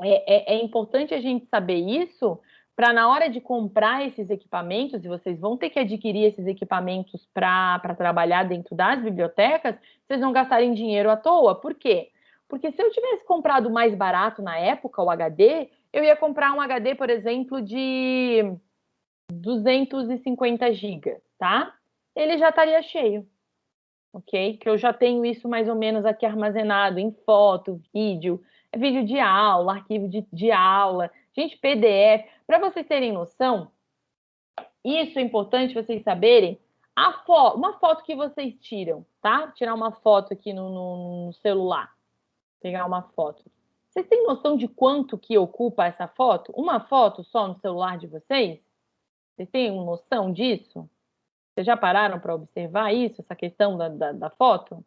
Speaker 1: é, é, é importante a gente saber isso para na hora de comprar esses equipamentos, e vocês vão ter que adquirir esses equipamentos para trabalhar dentro das bibliotecas, vocês não gastarem dinheiro à toa. Por quê? Porque se eu tivesse comprado mais barato na época o HD, eu ia comprar um HD, por exemplo, de 250 GB, tá? Ele já estaria cheio, ok? Que eu já tenho isso mais ou menos aqui armazenado em foto, vídeo, vídeo de aula, arquivo de, de aula, gente, PDF. Para vocês terem noção, isso é importante vocês saberem. A fo uma foto que vocês tiram, tá? Tirar uma foto aqui no, no, no celular. Pegar uma foto. Vocês têm noção de quanto que ocupa essa foto? Uma foto só no celular de vocês? Vocês têm noção disso? Vocês já pararam para observar isso, essa questão da, da, da foto?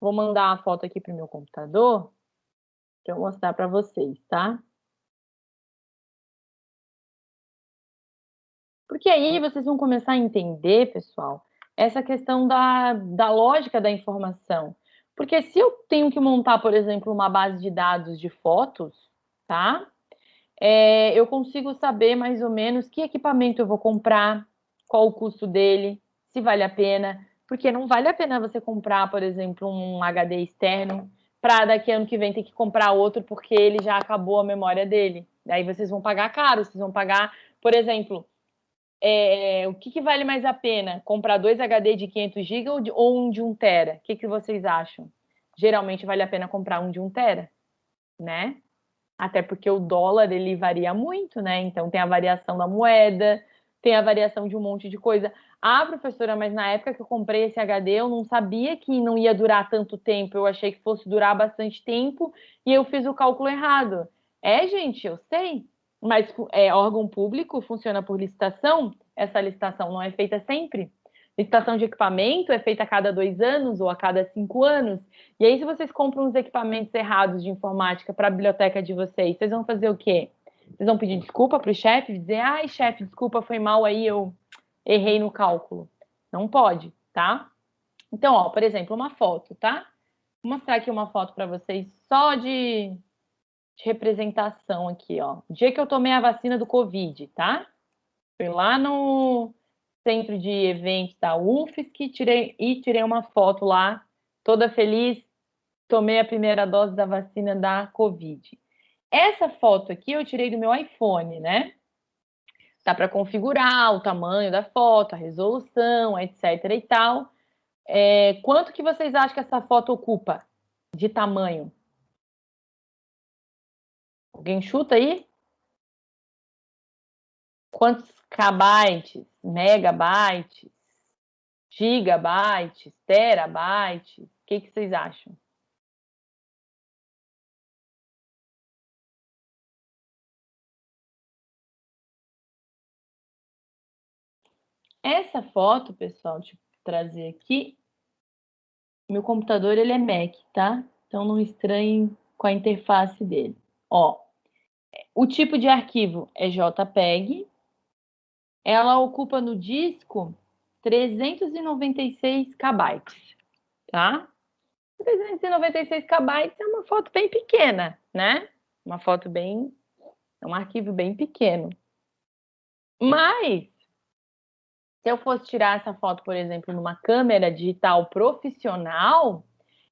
Speaker 1: Vou mandar a foto aqui para o meu computador para eu mostrar para vocês, tá? Porque aí vocês vão começar a entender, pessoal, essa questão da, da lógica da informação. Porque se eu tenho que montar, por exemplo, uma base de dados de fotos, tá? É, eu consigo saber mais ou menos que equipamento eu vou comprar, qual o custo dele, se vale a pena. Porque não vale a pena você comprar, por exemplo, um HD externo para daqui ano que vem ter que comprar outro porque ele já acabou a memória dele. Daí vocês vão pagar caro, vocês vão pagar, por exemplo, é, o que, que, vale mais a pena? Comprar dois HD de 500 GB ou, ou, um de 1 TB? O que, que vocês acham? Geralmente vale a pena comprar um de 1 TB, né? Até porque o dólar ele varia muito, né? Então tem a variação da moeda, tem a variação de um monte de coisa. Ah, professora, mas na época que eu comprei esse HD, eu não sabia que não ia durar tanto tempo. Eu achei que fosse durar bastante tempo e eu fiz o cálculo errado. É, gente, eu sei. Mas é, órgão público funciona por licitação, essa licitação não é feita sempre. Licitação de equipamento é feita a cada dois anos ou a cada cinco anos. E aí, se vocês compram uns equipamentos errados de informática para a biblioteca de vocês, vocês vão fazer o quê? Vocês vão pedir desculpa para o chefe, dizer, ai, chefe, desculpa, foi mal aí, eu errei no cálculo. Não pode, tá? Então, ó, por exemplo, uma foto, tá? Vou mostrar aqui uma foto para vocês só de de representação aqui, ó. O dia que eu tomei a vacina do Covid, tá? Fui lá no centro de eventos da UFSC tirei, e tirei uma foto lá, toda feliz, tomei a primeira dose da vacina da Covid. Essa foto aqui eu tirei do meu iPhone, né? Dá para configurar o tamanho da foto, a resolução, etc e tal. É, quanto que vocês acham que essa foto ocupa de tamanho? Alguém chuta aí? Quantos kbytes, megabytes, gigabytes, terabytes? O que, que vocês acham? Essa foto, pessoal, deixa eu trazer aqui. Meu computador ele é Mac, tá? Então não estranhe com a interface dele. Ó, o tipo de arquivo é JPEG. Ela ocupa no disco 396 KB, tá? 396 KB é uma foto bem pequena, né? Uma foto bem... é um arquivo bem pequeno. Mas, se eu fosse tirar essa foto, por exemplo, numa câmera digital profissional,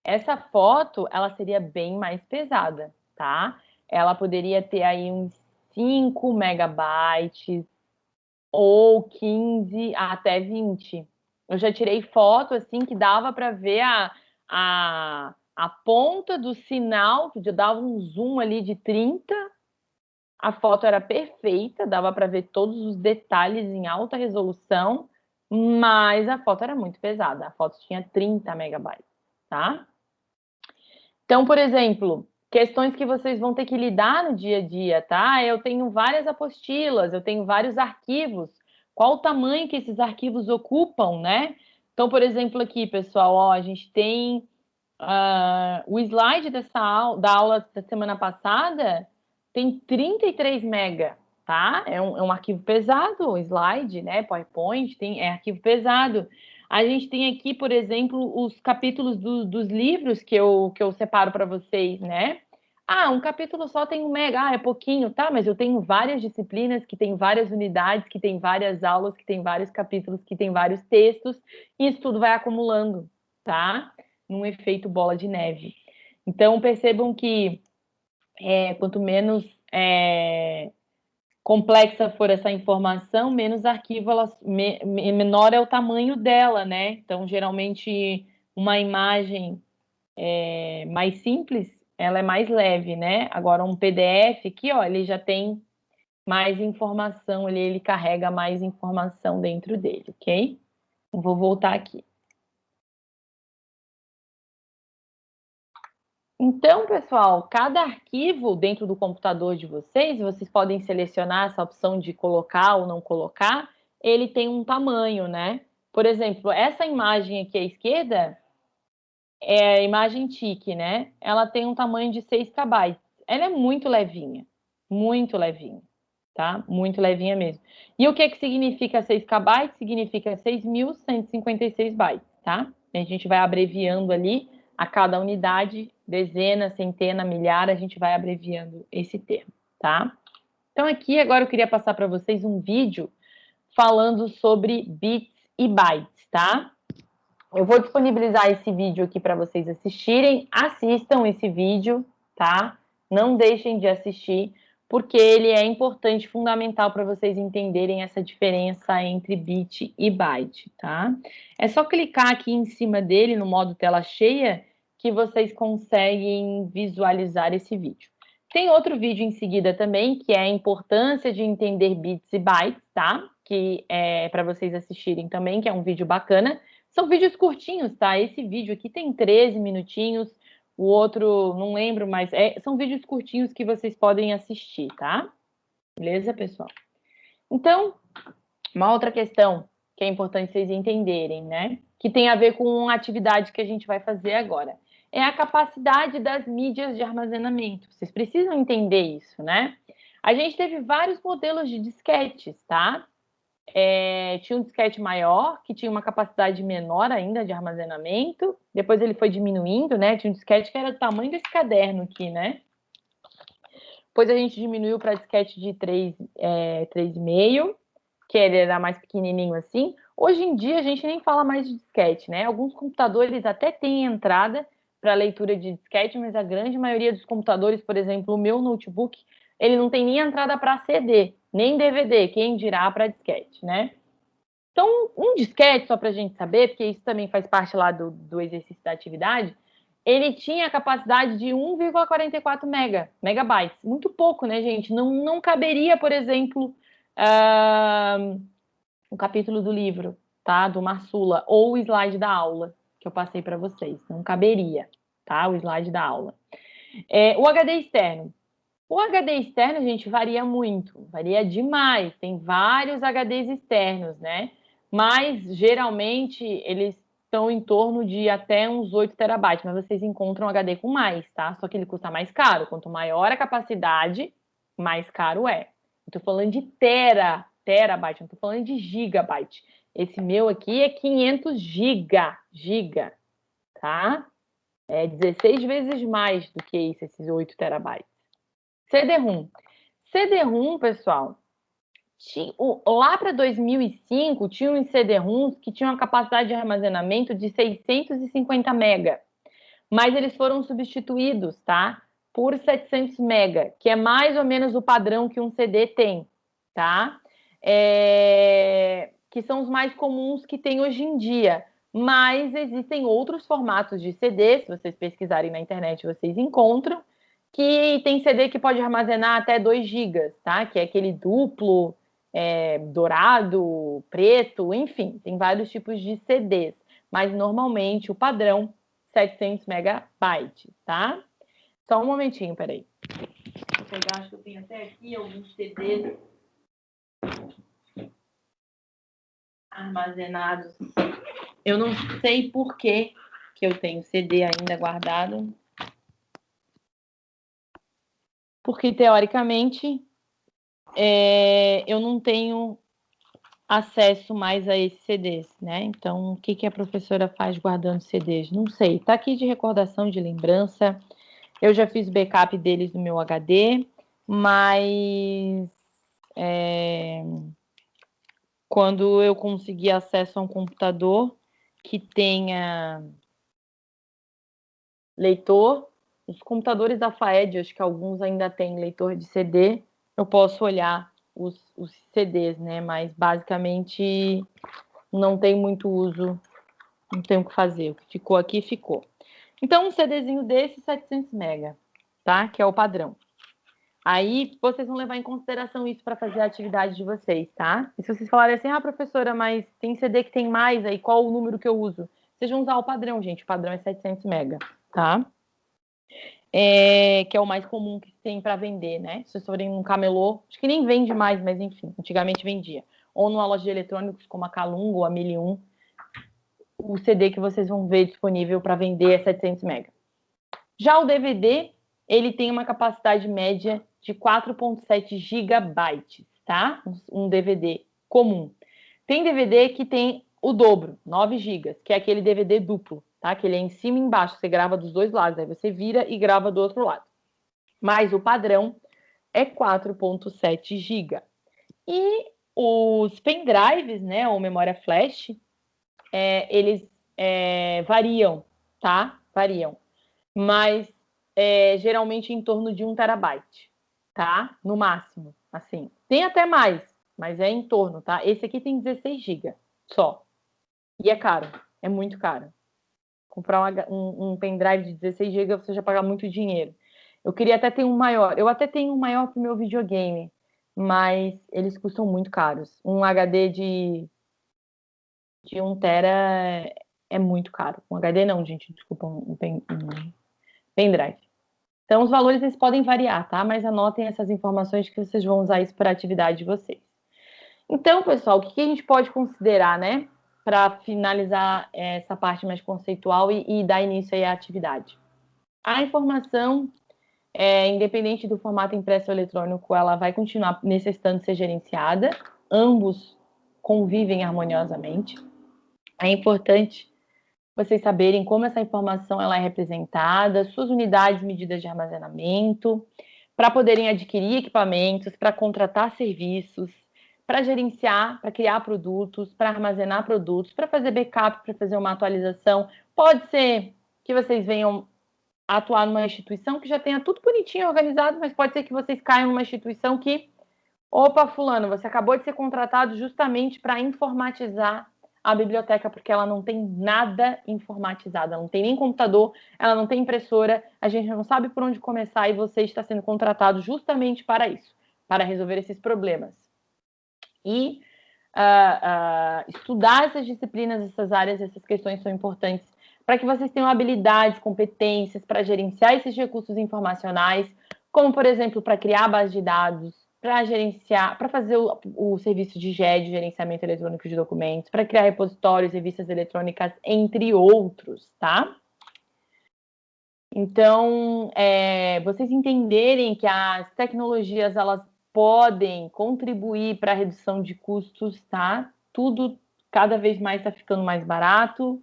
Speaker 1: essa foto, ela seria bem mais pesada, tá? ela poderia ter aí uns 5 megabytes ou 15 até 20. Eu já tirei foto assim que dava para ver a, a, a ponta do sinal, que dava um zoom ali de 30. A foto era perfeita, dava para ver todos os detalhes em alta resolução, mas a foto era muito pesada. A foto tinha 30 megabytes, tá? Então, por exemplo, questões que vocês vão ter que lidar no dia a dia, tá? Eu tenho várias apostilas, eu tenho vários arquivos. Qual o tamanho que esses arquivos ocupam, né? Então, por exemplo, aqui, pessoal, ó, a gente tem uh, o slide dessa aula, da aula da semana passada, tem 33 mega, tá? É um, é um arquivo pesado, slide, né? PowerPoint, tem, é arquivo pesado. A gente tem aqui, por exemplo, os capítulos do, dos livros que eu, que eu separo para vocês, né? Ah, um capítulo só tem um mega, ah, é pouquinho, tá? Mas eu tenho várias disciplinas que tem várias unidades, que tem várias aulas, que tem vários capítulos, que tem vários textos, e isso tudo vai acumulando, tá? Num efeito bola de neve. Então, percebam que é, quanto menos é, complexa for essa informação, menos arquivo, ela, me, menor é o tamanho dela, né? Então, geralmente, uma imagem é, mais simples, ela é mais leve, né? Agora, um PDF aqui, ó, ele já tem mais informação, ele, ele carrega mais informação dentro dele, ok? Vou voltar aqui. Então, pessoal, cada arquivo dentro do computador de vocês, vocês podem selecionar essa opção de colocar ou não colocar, ele tem um tamanho, né? Por exemplo, essa imagem aqui à esquerda é a imagem TIC, né? Ela tem um tamanho de 6 KB. Ela é muito levinha, muito levinha, tá? Muito levinha mesmo. E o que, que significa 6 KB? Significa 6.156 bytes, tá? A gente vai abreviando ali a cada unidade, dezena, centena, milhar, a gente vai abreviando esse termo, tá? Então, aqui agora eu queria passar para vocês um vídeo falando sobre bits e bytes, tá? Eu vou disponibilizar esse vídeo aqui para vocês assistirem. Assistam esse vídeo, tá? Não deixem de assistir, porque ele é importante, fundamental para vocês entenderem essa diferença entre bit e byte, tá? É só clicar aqui em cima dele no modo tela cheia que vocês conseguem visualizar esse vídeo. Tem outro vídeo em seguida também, que é a importância de entender bits e bytes, tá? Que é para vocês assistirem também, que é um vídeo bacana. São vídeos curtinhos, tá? Esse vídeo aqui tem 13 minutinhos, o outro, não lembro, mas é, são vídeos curtinhos que vocês podem assistir, tá? Beleza, pessoal? Então, uma outra questão que é importante vocês entenderem, né? Que tem a ver com a atividade que a gente vai fazer agora. É a capacidade das mídias de armazenamento. Vocês precisam entender isso, né? A gente teve vários modelos de disquetes, tá? É, tinha um disquete maior, que tinha uma capacidade menor ainda de armazenamento. Depois ele foi diminuindo, né? Tinha um disquete que era do tamanho desse caderno aqui, né? Depois a gente diminuiu para disquete de 3,5, é, 3,5, que ele era mais pequenininho assim. Hoje em dia a gente nem fala mais de disquete, né? Alguns computadores até têm entrada para leitura de disquete, mas a grande maioria dos computadores, por exemplo, o meu notebook, ele não tem nem entrada para CD nem DVD, quem dirá para disquete, né? Então, um disquete, só para a gente saber, porque isso também faz parte lá do, do exercício da atividade, ele tinha capacidade de 1,44 mega, megabytes. Muito pouco, né, gente? Não, não caberia, por exemplo, uh, o capítulo do livro, tá? Do Marsula, ou o slide da aula, que eu passei para vocês. Não caberia, tá? O slide da aula. É, o HD externo. O HD externo, gente, varia muito, varia demais. Tem vários HDs externos, né? Mas geralmente eles estão em torno de até uns 8 terabytes, mas vocês encontram HD com mais, tá? Só que ele custa mais caro. Quanto maior a capacidade, mais caro é. Estou falando de tera, terabyte, não estou falando de gigabyte. Esse meu aqui é 500 giga, giga, tá? É 16 vezes mais do que isso, esses 8 terabytes. CD-ROM. CD-ROM, pessoal, lá para 2005, tinha uns CD-ROMs que tinham uma capacidade de armazenamento de 650 mega, mas eles foram substituídos, tá? Por 700 mega, que é mais ou menos o padrão que um CD tem, tá? É, que são os mais comuns que tem hoje em dia. Mas existem outros formatos de CD, se vocês pesquisarem na internet, vocês encontram, que tem CD que pode armazenar até 2 GB, tá? Que é aquele duplo, é, dourado, preto, enfim, tem vários tipos de CDs, mas normalmente o padrão 700 megabytes, tá? Só um momentinho, peraí. Vou pegar, acho que eu tenho até aqui alguns CDs armazenados. Eu não sei por que, que eu tenho CD ainda guardado, porque teoricamente é, eu não tenho acesso mais a esses CDs, né? Então, o que, que a professora faz guardando CDs? Não sei. Está aqui de recordação, de lembrança. Eu já fiz backup deles no meu HD, mas é, quando eu conseguir acesso a um computador que tenha leitor, os computadores da FAED, acho que alguns ainda têm leitor de CD, eu posso olhar os, os CDs, né? Mas basicamente não tem muito uso, não tem o que fazer. O que ficou aqui, ficou. Então, um CDzinho desse, 700 MB, tá? Que é o padrão. Aí, vocês vão levar em consideração isso para fazer a atividade de vocês, tá? E se vocês falarem assim, ah, professora, mas tem CD que tem mais, aí qual o número que eu uso? Vocês vão usar o padrão, gente. O padrão é 700 MB, tá? é, que é o mais comum que tem para vender, né? Se vocês forem um camelô, acho que nem vende mais, mas enfim, antigamente vendia. Ou numa loja de eletrônicos como a Calunga ou a 1001, o CD que vocês vão ver disponível para vender é 700 MB. Já o DVD, ele tem uma capacidade média de 4.7 GB, tá? Um DVD comum. Tem DVD que tem o dobro, 9 GB, que é aquele DVD duplo tá? Que ele é em cima e embaixo, você grava dos dois lados, aí você vira e grava do outro lado. Mas o padrão é 4.7 GB. E os pendrives, né, ou memória flash, é, eles é, variam, tá? Variam. Mas é, geralmente em torno de 1 terabyte, tá? No máximo, assim. Tem até mais, mas é em torno, tá? Esse aqui tem 16 GB só. E é caro, é muito caro. Comprar um, um, um pendrive de 16 GB você já paga muito dinheiro. Eu queria até ter um maior. Eu até tenho um maior para o meu videogame, mas eles custam muito caros. Um HD de, de 1 tera é, é muito caro. Um HD não, gente, desculpa, um, pen, um pendrive. Então, os valores eles podem variar, tá? Mas anotem essas informações que vocês vão usar isso para a atividade de vocês. Então, pessoal, o que a gente pode considerar, né? Para finalizar essa parte mais conceitual e, e dar início à atividade. A informação é, independente do formato impresso ou eletrônico, ela vai continuar necessitando ser gerenciada. Ambos convivem harmoniosamente. É importante vocês saberem como essa informação ela é representada, suas unidades medidas de armazenamento, para poderem adquirir equipamentos, para contratar serviços, para gerenciar, para criar produtos, para armazenar produtos, para fazer backup, para fazer uma atualização. Pode ser que vocês venham atuar numa instituição que já tenha tudo bonitinho, organizado, mas pode ser que vocês caiam numa instituição que, opa, fulano, você acabou de ser contratado justamente para informatizar a biblioteca, porque ela não tem nada informatizado, ela não tem nem computador, ela não tem impressora, a gente não sabe por onde começar e você está sendo contratado justamente para isso, para resolver esses problemas. E uh, uh, estudar essas disciplinas, essas áreas, essas questões são importantes para que vocês tenham habilidades, competências para gerenciar esses recursos informacionais, como, por exemplo, para criar base de dados, para gerenciar, para fazer o, o, serviço de GED, gerenciamento eletrônico de documentos, para criar repositórios, revistas eletrônicas, entre outros, tá? Então, é, vocês entenderem que as tecnologias, elas podem contribuir para a redução de custos, tá? Tudo cada vez mais está ficando mais barato,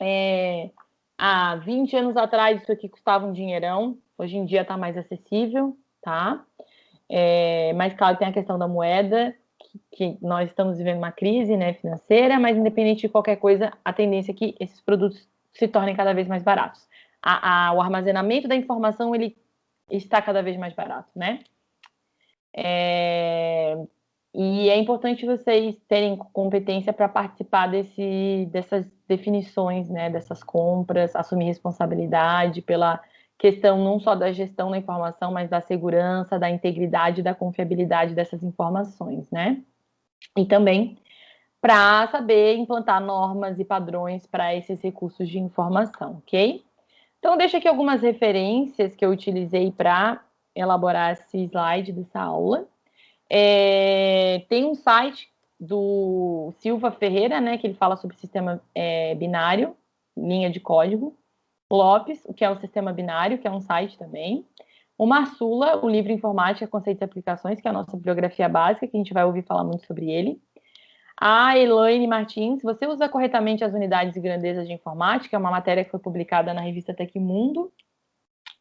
Speaker 1: é, há 20 anos atrás isso aqui custava um dinheirão, hoje em dia está mais acessível, tá? É, mas claro, tem a questão da moeda, que, que, nós estamos vivendo uma crise né, financeira, mas independente de qualquer coisa, a tendência é que esses produtos se tornem cada vez mais baratos. A, a, o armazenamento da informação ele está cada vez mais barato, né? É, e é importante vocês terem competência para participar desse, dessas definições, né, dessas compras, assumir responsabilidade pela questão não só da gestão da informação, mas da segurança, da integridade, da confiabilidade dessas informações, né? E também para saber implantar normas e padrões para esses recursos de informação, ok? Então, deixa aqui algumas referências que eu utilizei para elaborar esse slide dessa aula. É, tem um site do Silva Ferreira, né, que ele fala sobre sistema é, binário, linha de código. Lopes, o que é o sistema binário, que é um site também. O Marsula, o livro Informática, Conceitos e Aplicações, que é a nossa bibliografia básica, que a gente vai ouvir falar muito sobre ele. A Elaine Martins, você usa corretamente as unidades e grandezas de informática, é uma matéria que foi publicada na revista Tecmundo.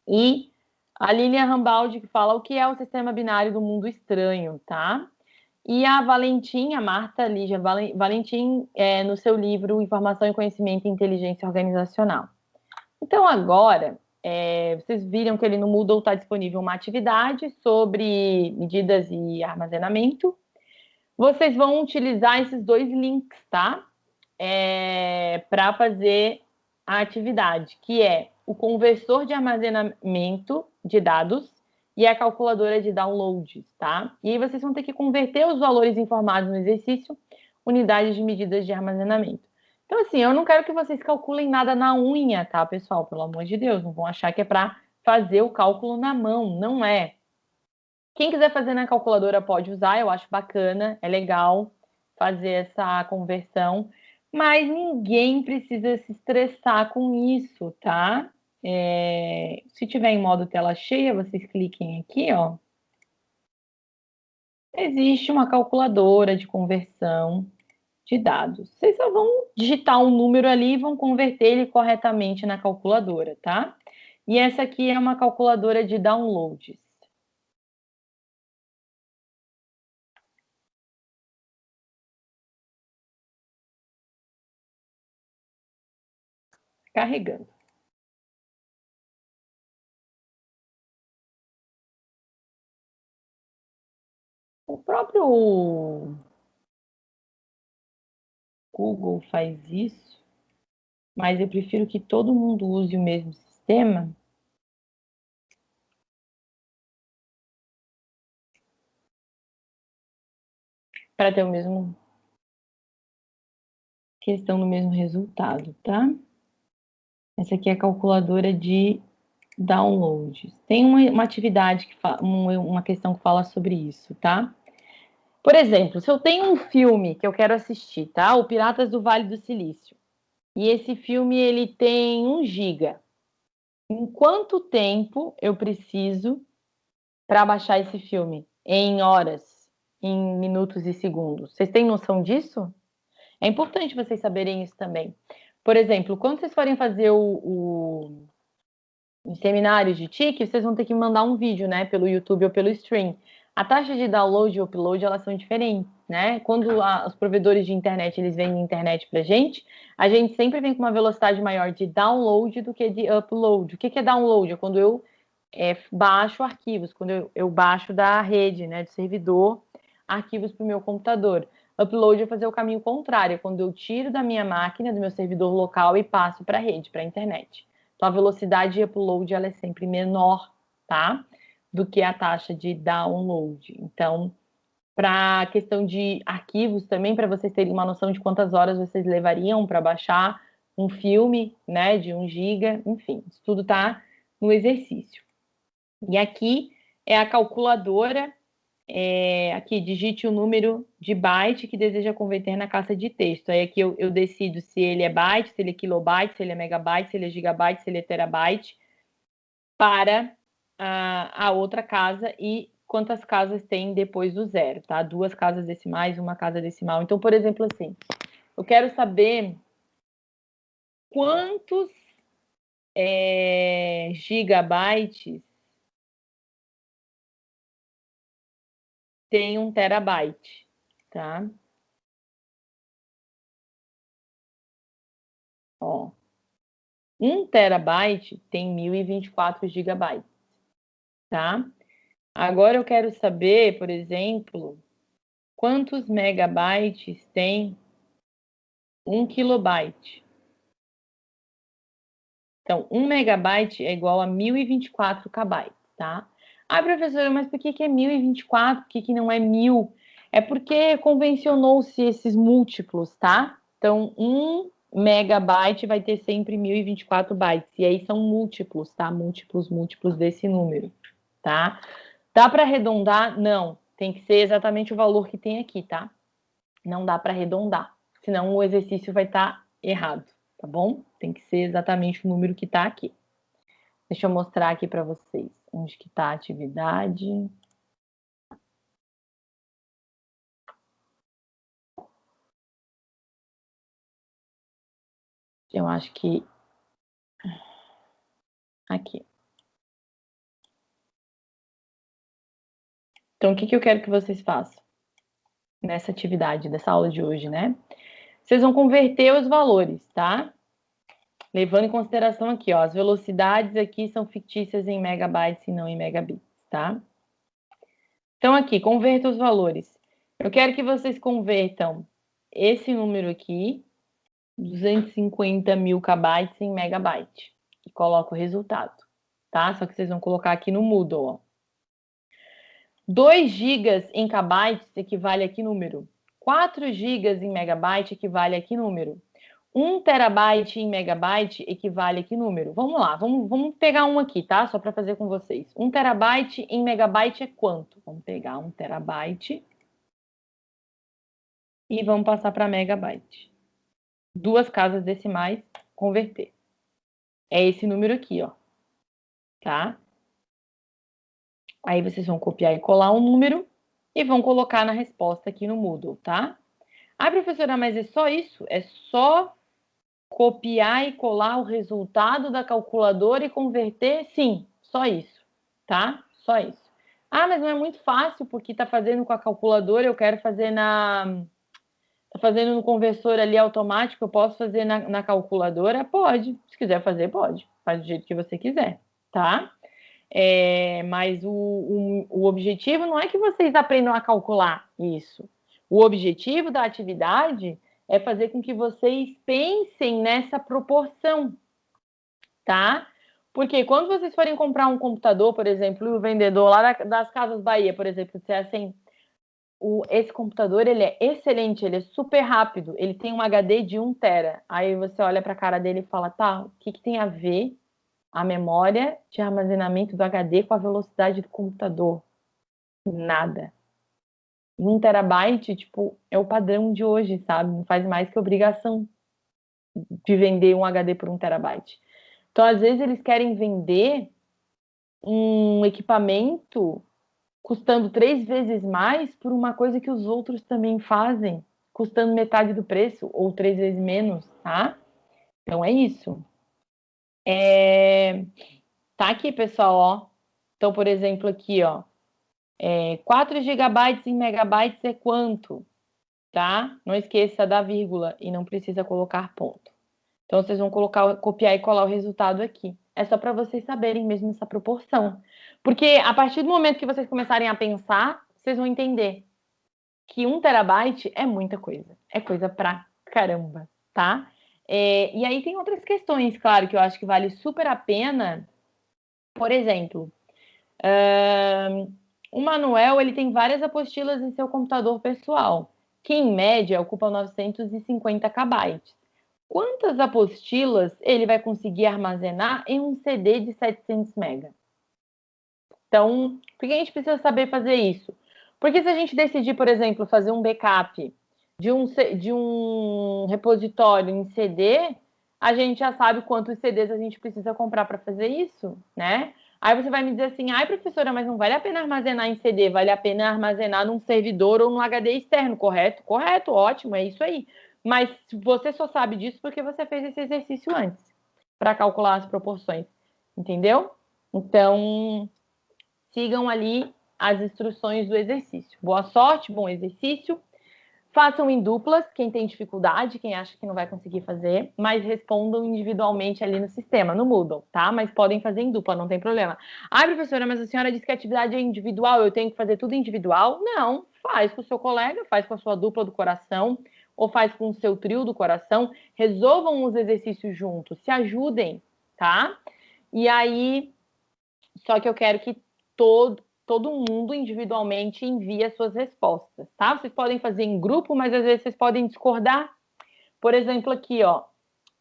Speaker 1: E a Lilian Rambaldi, que fala o que é o sistema binário do mundo estranho, tá? E a Valentim, a Marta Lígia Valentim, é, no seu livro Informação e Conhecimento e Inteligência Organizacional. Então, agora, é, vocês viram que ele no Moodle está disponível uma atividade sobre medidas e armazenamento. Vocês vão utilizar esses dois links, tá? É, Para fazer a atividade, que é o conversor de armazenamento de dados e a calculadora de downloads, tá? E aí vocês vão ter que converter os valores informados no exercício, unidades de medidas de armazenamento. Então, assim, eu não quero que vocês calculem nada na unha, tá, pessoal? Pelo amor de Deus, não vão achar que é para fazer o cálculo na mão, não é. Quem quiser fazer na calculadora pode usar, eu acho bacana, é legal fazer essa conversão, mas ninguém precisa se estressar com isso, tá? É, se tiver em modo tela cheia, vocês cliquem aqui, ó. Existe uma calculadora de conversão de dados. Vocês só vão digitar um número ali e vão converter ele corretamente na calculadora, tá? E essa aqui é uma calculadora de downloads. Carregando. próprio Google faz isso, mas eu prefiro que todo mundo use o mesmo sistema. Para ter o mesmo questão do mesmo resultado, tá? Essa aqui é a calculadora de downloads. Tem uma, uma atividade, que uma, uma questão que fala sobre isso, tá? Por exemplo, se eu tenho um filme que eu quero assistir, tá? O Piratas do Vale do Silício. E esse filme ele tem um giga. Em quanto tempo eu preciso para baixar esse filme? Em horas, em minutos e segundos. Vocês têm noção disso? É importante vocês saberem isso também. Por exemplo, quando vocês forem fazer o, o seminário de TIC, vocês vão ter que mandar um vídeo, né, pelo YouTube ou pelo stream. A taxa de download e upload, elas são diferentes, né? Quando a, os provedores de internet, eles vendem internet pra gente, a gente sempre vem com uma velocidade maior de download do que de upload. O que, que é download? É quando eu é, baixo arquivos, quando eu, eu baixo da rede, né, do servidor, arquivos para o meu computador. Upload é fazer o caminho contrário, é quando eu tiro da minha máquina, do meu servidor local e passo para a rede, para a internet. Então, a velocidade de upload ela é sempre menor, tá? Do que a taxa de download. Então, para a questão de arquivos também, para vocês terem uma noção de quantas horas vocês levariam para baixar um filme, né, de 1 giga, enfim, isso tudo está no exercício. E aqui é a calculadora é, aqui, digite o número de byte que deseja converter na caixa de texto. Aí aqui eu, eu, decido se ele é byte, se ele é kilobyte, se ele é megabyte, se ele é gigabyte, se ele é terabyte, para a, a outra casa e quantas casas tem depois do zero, tá? Duas casas decimais, uma casa decimal. Então, por exemplo, assim, eu quero saber quantos é, gigabytes tem um terabyte, tá? Ó, um terabyte tem 1024 gigabytes, tá? Agora eu quero saber, por exemplo, quantos megabytes tem um kilobyte. Então, um megabyte é igual a 1024 kbytes, tá? Ah, professora, mas por que, que é 1024? Por que, que não é 1000? É porque convencionou-se esses múltiplos, tá? Então, um megabyte vai ter sempre 1024 bytes. E aí são múltiplos, tá? Múltiplos, múltiplos desse número, tá? Dá para arredondar? Não. Tem que ser exatamente o valor que tem aqui, tá? Não dá para arredondar. Senão o exercício vai estar tá errado, tá bom? Tem que ser exatamente o número que está aqui. Deixa eu mostrar aqui para vocês onde que está a atividade. Eu acho que aqui. Então, o que, que eu quero que vocês façam nessa atividade, dessa aula de hoje, né? Vocês vão converter os valores, tá? Levando em consideração aqui, ó, as velocidades aqui são fictícias em megabytes e não em megabits, tá? Então, aqui, converta os valores. Eu quero que vocês convertam esse número aqui, 250 mil kbytes em megabyte. E coloco o resultado, tá? Só que vocês vão colocar aqui no Moodle, ó. 2 gigas em kbytes equivale a que número? 4 gigas em megabyte equivale a que número? 1 terabyte em megabyte equivale a que número? Vamos lá, vamos, vamos pegar um aqui, tá? Só para fazer com vocês. 1 terabyte em megabyte é quanto? Vamos pegar 1 terabyte e vamos passar para megabyte. Duas casas decimais, converter. É esse número aqui, ó. Tá? Aí vocês vão copiar e colar um número e vão colocar na resposta aqui no Moodle, tá? Ah, professora, mas é só isso? É só copiar e colar o resultado da calculadora e converter? Sim, só isso, tá? Só isso. Ah, mas não é muito fácil porque está fazendo com a calculadora, eu quero fazer na... Está fazendo no conversor ali automático, eu posso fazer na, na calculadora? Pode. Se quiser fazer, pode. Faz do jeito que você quiser, tá? É, mas o, o, o objetivo não é que vocês aprendam a calcular isso. O objetivo da atividade é fazer com que vocês pensem nessa proporção, tá? Porque quando vocês forem comprar um computador, por exemplo, e o vendedor lá das Casas Bahia, por exemplo, disser assim, o, esse computador ele é excelente, ele é super rápido, ele tem um HD de 1 tera. Aí você olha para a cara dele e fala, tá, o que, que tem a ver a memória de armazenamento do HD com a velocidade do computador? Nada. 1 terabyte, tipo, é o padrão de hoje, sabe? Não faz mais que obrigação de vender um HD por 1 terabyte. Então, às vezes, eles querem vender um equipamento custando três vezes mais por uma coisa que os outros também fazem, custando metade do preço ou três vezes menos, tá? Então é isso. É... Tá aqui, pessoal, ó. Então, por exemplo, aqui, ó. É, 4 gigabytes em megabytes é quanto? Tá? Não esqueça da vírgula e não precisa colocar ponto. Então, vocês vão colocar, copiar e colar o resultado aqui. É só para vocês saberem mesmo essa proporção. Porque a partir do momento que vocês começarem a pensar, vocês vão entender que um terabyte é muita coisa. É coisa pra caramba, tá? É, e aí tem outras questões, claro, que eu acho que vale super a pena. Por exemplo, o Manuel ele tem várias apostilas em seu computador pessoal, que em média ocupa 950 KB. Quantas apostilas ele vai conseguir armazenar em um CD de 700 MB? Então, por que a gente precisa saber fazer isso? Porque se a gente decidir, por exemplo, fazer um backup de um, de um repositório em CD, a gente já sabe quantos CDs a gente precisa comprar para fazer isso, né? Aí você vai me dizer assim, ai professora, mas não vale a pena armazenar em CD, vale a pena armazenar num servidor ou num HD externo, correto? Correto, ótimo, é isso aí. Mas você só sabe disso porque você fez esse exercício antes, para calcular as proporções, entendeu? Então, sigam ali as instruções do exercício. Boa sorte, bom exercício. Façam em duplas, quem tem dificuldade, quem acha que não vai conseguir fazer, mas respondam individualmente ali no sistema, no Moodle, tá? Mas podem fazer em dupla, não tem problema. Ah, professora, mas a senhora disse que a atividade é individual, eu tenho que fazer tudo individual? Não, faz com o seu colega, faz com a sua dupla do coração, ou faz com o seu trio do coração, resolvam os exercícios juntos, se ajudem, tá? E aí, só que eu quero que todo, todo mundo individualmente envie as suas respostas, tá? Vocês podem fazer em grupo, mas às vezes vocês podem discordar. Por exemplo, aqui, ó,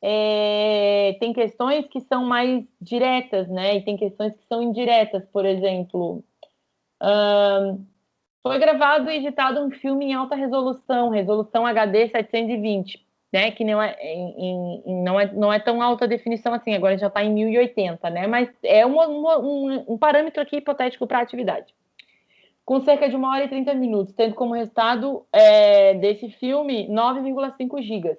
Speaker 1: é, tem questões que são mais diretas, né? E tem questões que são indiretas, por exemplo. Um, foi gravado e editado um filme em alta resolução, resolução HD 720 né, que não é, em, em, não, é, não é tão alta definição assim, agora já está em 1080, né, mas é uma, uma, um, um, parâmetro aqui hipotético para a atividade. Com cerca de uma hora e 30 minutos, tendo como resultado é, desse filme 9,5 gigas.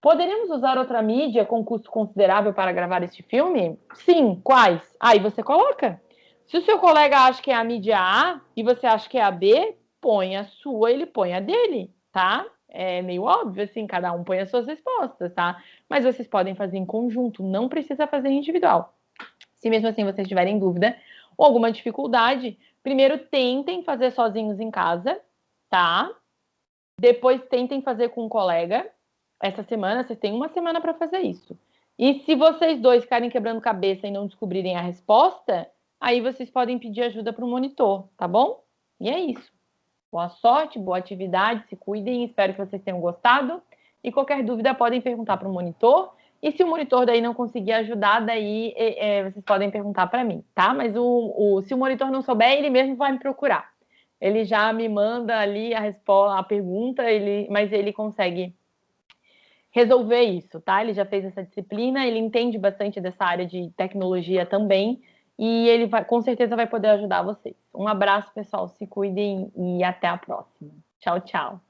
Speaker 1: Poderíamos usar outra mídia com custo considerável para gravar este filme? Sim, quais? Aí você coloca. Se o seu colega acha que é a mídia A e você acha que é a B, põe a sua, ele põe a dele, tá? É meio óbvio, assim, cada um põe as suas respostas, tá? Mas vocês podem fazer em conjunto, não precisa fazer individual. Se mesmo assim vocês tiverem dúvida ou alguma dificuldade, primeiro tentem fazer sozinhos em casa, tá? Depois tentem fazer com um colega. Essa semana, vocês têm uma semana para fazer isso. E se vocês dois ficarem quebrando cabeça e não descobrirem a resposta, aí vocês podem pedir ajuda para o monitor, tá bom? E é isso. Boa sorte, boa atividade, se cuidem, espero que vocês tenham gostado. E qualquer dúvida podem perguntar para o monitor. E se o monitor daí não conseguir ajudar, daí é, vocês podem perguntar para mim, tá? Mas o, o, se o monitor não souber, ele mesmo vai me procurar. Ele já me manda ali a resposta, a pergunta, ele, mas ele consegue resolver isso, tá? Ele já fez essa disciplina, ele entende bastante dessa área de tecnologia também e ele vai, com certeza vai poder ajudar vocês. Um abraço, pessoal, se cuidem e até a próxima. Tchau, tchau.